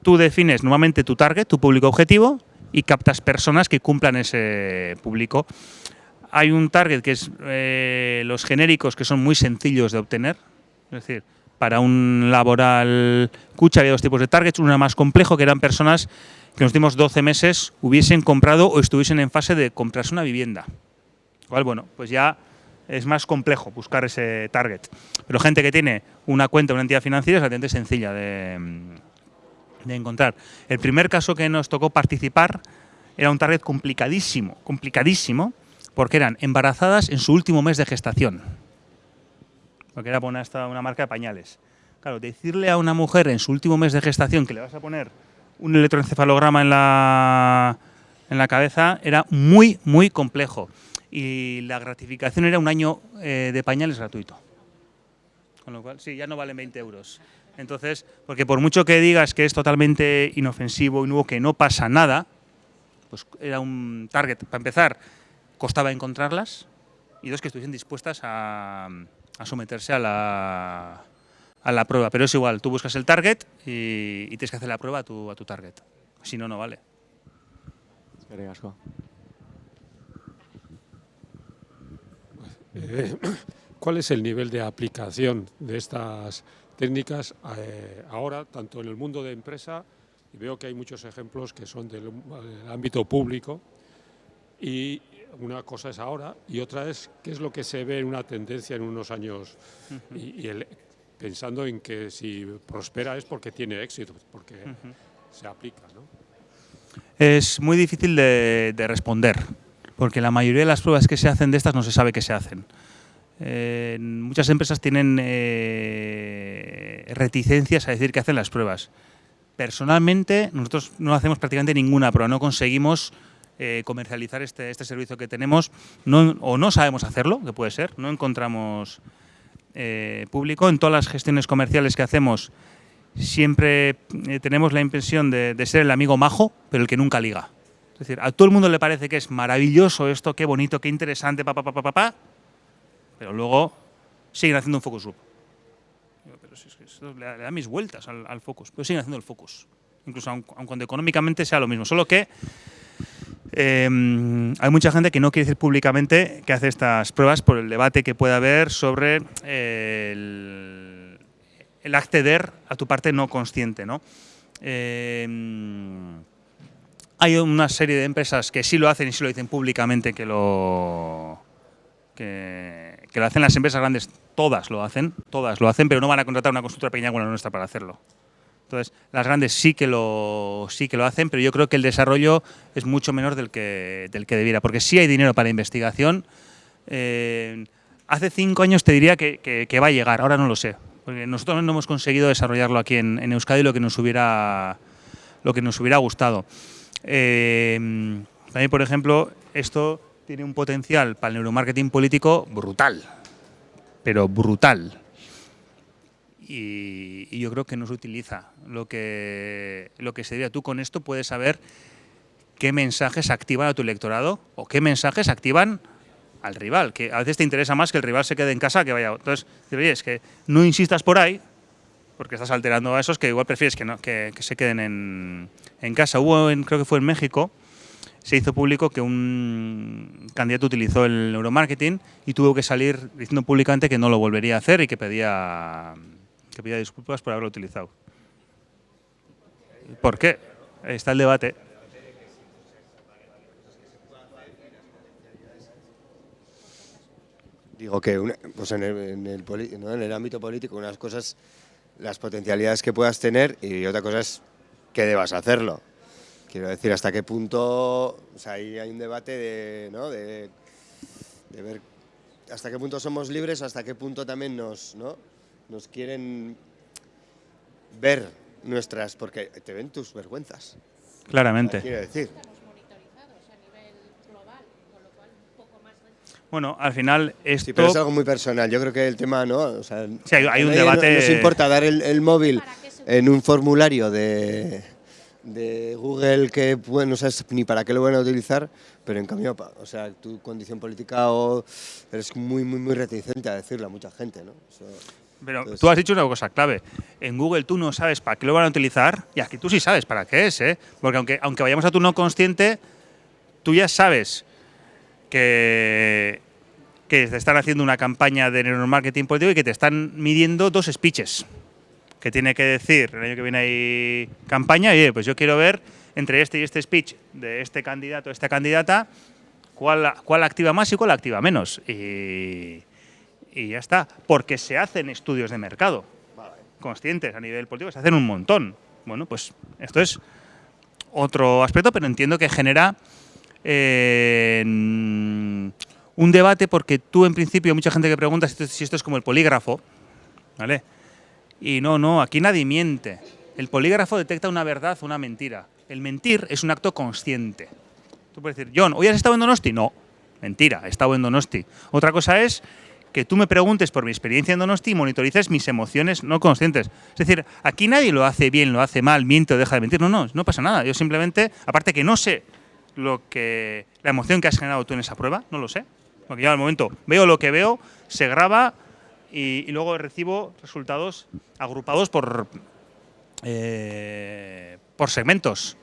Tú defines normalmente tu target, tu público objetivo, y captas personas que cumplan ese público. Hay un target que es eh, los genéricos que son muy sencillos de obtener. Es decir, para un laboral cucha había dos tipos de targets. Uno más complejo, que eran personas que en los últimos 12 meses hubiesen comprado o estuviesen en fase de comprarse una vivienda. Igual, bueno, pues ya es más complejo buscar ese target. Pero gente que tiene una cuenta, una entidad financiera, es relativamente sencilla de, de encontrar. El primer caso que nos tocó participar era un target complicadísimo, complicadísimo, porque eran embarazadas en su último mes de gestación. Porque era una, esta- una marca de pañales. Claro, decirle a una mujer en su último mes de gestación que le vas a poner un electroencefalograma en la, en la cabeza era muy, muy complejo. Y la gratificación era un año eh, de pañales gratuito. Con lo cual, sí, ya no valen 20 euros. Entonces, porque por mucho que digas que es totalmente inofensivo y nuevo, que no pasa nada, pues era un target. Para empezar, costaba encontrarlas y dos, que estuviesen dispuestas a, a someterse a la, a la prueba. Pero es igual, tú buscas el target y, y tienes que hacer la prueba a tu, a tu target. Si no, no vale. Eh, ¿Cuál es el nivel de aplicación de estas técnicas eh, ahora, tanto en el mundo de empresa, y veo que hay muchos ejemplos que son del, del ámbito público, y una cosa es ahora y otra es qué es lo que se ve en una tendencia en unos años y, y el, pensando en que si prospera es porque tiene éxito, porque se aplica. ¿no? Es muy difícil de, de, responder, porque la mayoría de las pruebas que se hacen de estas no se sabe que se hacen. Eh, muchas empresas tienen eh, reticencias a decir que hacen las pruebas. Personalmente, nosotros no hacemos prácticamente ninguna prueba, no conseguimos eh, comercializar este, este, servicio que tenemos, o no sabemos hacerlo, que puede ser, no encontramos público. En todas las gestiones comerciales que hacemos siempre tenemos la impresión de, ser el amigo majo, pero el que nunca liga. Es decir, a todo el mundo le parece que es maravilloso esto, qué bonito, qué interesante, papá, papá, papá, pero luego siguen haciendo un focus group. Pero si es que eso le, da, mis vueltas al, focus, pero siguen haciendo el focus. Incluso aun, aun cuando económicamente sea lo mismo, solo que eh, hay mucha gente que no quiere decir públicamente que hace estas pruebas por el debate que pueda haber sobre el, acceder a tu parte no consciente. ¿no? Eh, hay una serie de empresas que sí lo hacen y sí lo dicen públicamente que lo, que, lo hacen las empresas grandes, todas lo hacen, todas lo hacen, pero no van a contratar una constructora pequeña como la nuestra para hacerlo. Entonces, las grandes sí que lo, sí que lo hacen, pero yo creo que el desarrollo es mucho menor del que, del que debiera, porque sí hay dinero para investigación. Eh, hace cinco años te diría que, que, va a llegar, ahora no lo sé, nosotros no hemos conseguido desarrollarlo aquí en, en Euskadi lo que nos hubiera, lo que nos hubiera gustado. Eh, también, por ejemplo, esto tiene un potencial para el neuromarketing político brutal, pero brutal y, yo creo que no se utiliza lo que, lo que sería. Tú con esto puedes saber qué mensajes activan a tu electorado o qué mensajes activan al rival, que a veces te interesa más que el rival se quede en casa que vaya. Entonces, oye, es que no insistas por ahí, porque estás alterando a esos que igual prefieres que, no, que, se queden en, en casa. Hubo, en, creo que fue en México, se hizo público que un candidato utilizó el neuromarketing y tuvo que salir diciendo públicamente que no lo volvería a hacer y que pedía que pida disculpas por haberlo utilizado. ¿Por qué? Está el debate. Digo que una, pues en, el, en, el, ¿no? en el ámbito político unas cosas, las potencialidades que puedas tener y otra cosa es que debas hacerlo. Quiero decir, hasta qué punto, o sea, ahí hay un debate de, ¿no? de, de ver hasta qué punto somos libres, hasta qué punto también nos, ¿no? nos quieren ver nuestras, porque te ven tus vergüenzas. Claramente. Quiero decir. Bueno, al final esto... Sí, pero es algo muy personal. Yo creo que el tema, ¿no? O sea, sí, hay, hay un debate... No, nos importa dar el, el móvil en un formulario de, de Google que bueno, no sabes ni para qué lo van a utilizar, pero en cambio, o sea, tu condición política o eres muy, muy, muy reticente a decirle a mucha gente, ¿no? O sea, pero Entonces, tú has dicho una cosa clave. En Google tú no sabes para qué lo van a utilizar y aquí tú sí sabes para qué es, ¿eh? Porque aunque, aunque vayamos a tu no consciente, tú ya sabes que, que te están haciendo una campaña de neuromarketing político y que te están midiendo dos speeches. Que tiene que decir, el año que viene hay campaña, y pues yo quiero ver entre este y este speech de este candidato, esta candidata, cuál, cuál activa más y cuál activa menos. Y, y ya está. Porque se hacen estudios de mercado conscientes a nivel político, se hacen un montón. Bueno, pues esto es otro aspecto, pero entiendo que genera eh, un debate porque tú en principio, mucha gente que pregunta si esto, es como el polígrafo, ¿vale? Y no, no, aquí nadie miente. El polígrafo detecta una verdad o una mentira. El mentir es un acto consciente. Tú puedes decir, John, ¿hoy has estado en Donosti? No, mentira, he estado en Donosti. Otra cosa es que tú me preguntes por mi experiencia en Donosti y monitorices mis emociones no conscientes. Es decir, aquí nadie lo hace bien, lo hace mal, miente o deja de mentir. No, no, no pasa nada. Yo simplemente, aparte que no sé lo que la emoción que has generado tú en esa prueba, no lo sé. Porque ya al momento veo lo que veo, se graba y, y luego recibo resultados agrupados por, eh, por segmentos.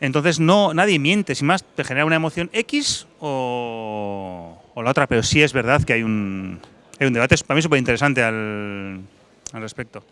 Entonces no, nadie miente, sin más, te genera una emoción X o, o la otra, pero sí es verdad que hay un, hay un debate, para mí súper interesante al, al respecto.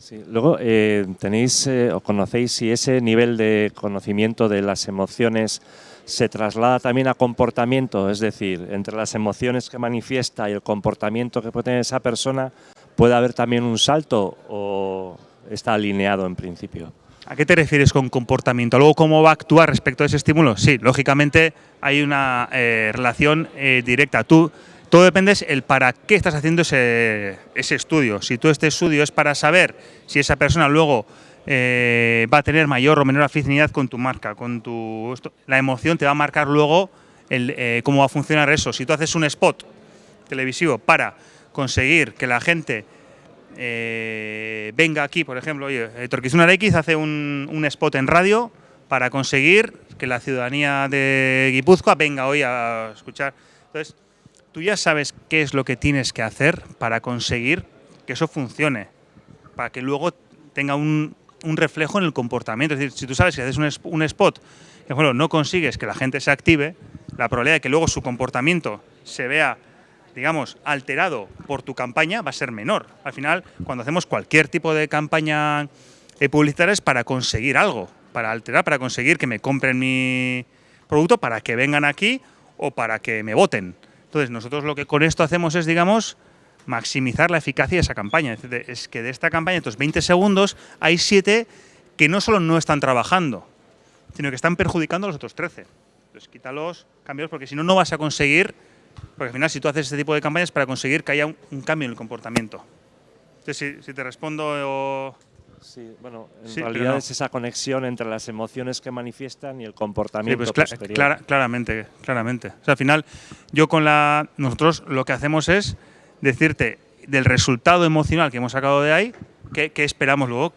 Sí, luego eh, tenéis eh, o conocéis si ese nivel de conocimiento de las emociones se traslada también a comportamiento, es decir, entre las emociones que manifiesta y el comportamiento que puede tener esa persona, ¿puede haber también un salto o está alineado en principio? ¿A qué te refieres con comportamiento? ¿Luego cómo va a actuar respecto a ese estímulo? Sí, lógicamente hay una eh, relación eh, directa. Tú, todo depende el para qué estás haciendo ese, ese estudio. Si tú este estudio es para saber si esa persona luego eh, va a tener mayor o menor afinidad con tu marca, con tu la emoción te va a marcar luego eh, cómo va a funcionar eso. Si tú haces un spot televisivo para conseguir que la gente eh, venga aquí, por ejemplo, oye, Torquizuna X hace un, un, spot en radio para conseguir que la ciudadanía de Guipúzcoa venga hoy a escuchar. Entonces, tú ya sabes qué es lo que tienes que hacer para conseguir que eso funcione, para que luego tenga un, reflejo en el comportamiento. Es decir, si tú sabes que haces un, un spot que bueno, no consigues que la gente se active, la probabilidad de que luego su comportamiento se vea, digamos, alterado por tu campaña va a ser menor. Al final, cuando hacemos cualquier tipo de campaña eh, publicitaria es para conseguir algo, para alterar, para conseguir que me compren mi producto, para que vengan aquí o para que me voten. Entonces, nosotros lo que con esto hacemos es, digamos, maximizar la eficacia de esa campaña. Es que de esta campaña, estos 20 segundos, hay 7 que no solo no están trabajando, sino que están perjudicando a los otros 13. Entonces quítalos, cámbialos, porque si no, no vas a conseguir, porque al final si tú haces este tipo de campañas para conseguir que haya un, cambio en el comportamiento. Entonces, si, si te respondo... O... Sí, bueno, en sí, realidad no. es esa conexión entre las emociones que manifiestan y el comportamiento sí, pues cl clara, claramente, claramente. O sea, al final, yo con la... Nosotros lo que hacemos es decirte del resultado emocional que hemos sacado de ahí, qué, qué esperamos luego,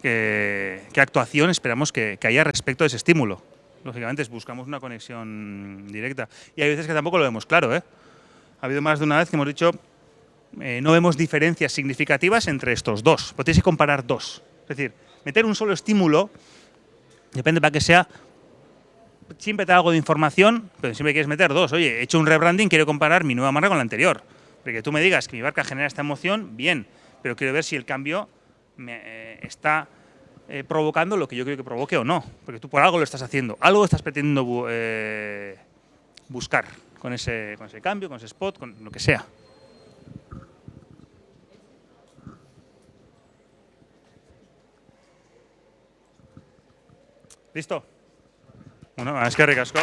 qué, qué actuación esperamos que, que, haya respecto a ese estímulo. Lógicamente, buscamos una conexión directa. Y hay veces que tampoco lo vemos claro. ¿eh? Ha habido más de una vez que hemos dicho, eh, no vemos diferencias significativas entre estos dos. Que comparar dos. Es decir, meter un solo estímulo, depende para que sea siempre te da algo de información, pero siempre quieres meter dos. Oye, he hecho un rebranding, quiero comparar mi nueva marca con la anterior. Porque tú me digas que mi barca genera esta emoción, bien, pero quiero ver si el cambio me, eh, está eh, provocando lo que yo creo que provoque o no. Porque tú por algo lo estás haciendo, algo estás pretendiendo bu buscar con ese, con ese cambio, con ese spot, con lo que sea. Listo? Bueno, es que ricasco.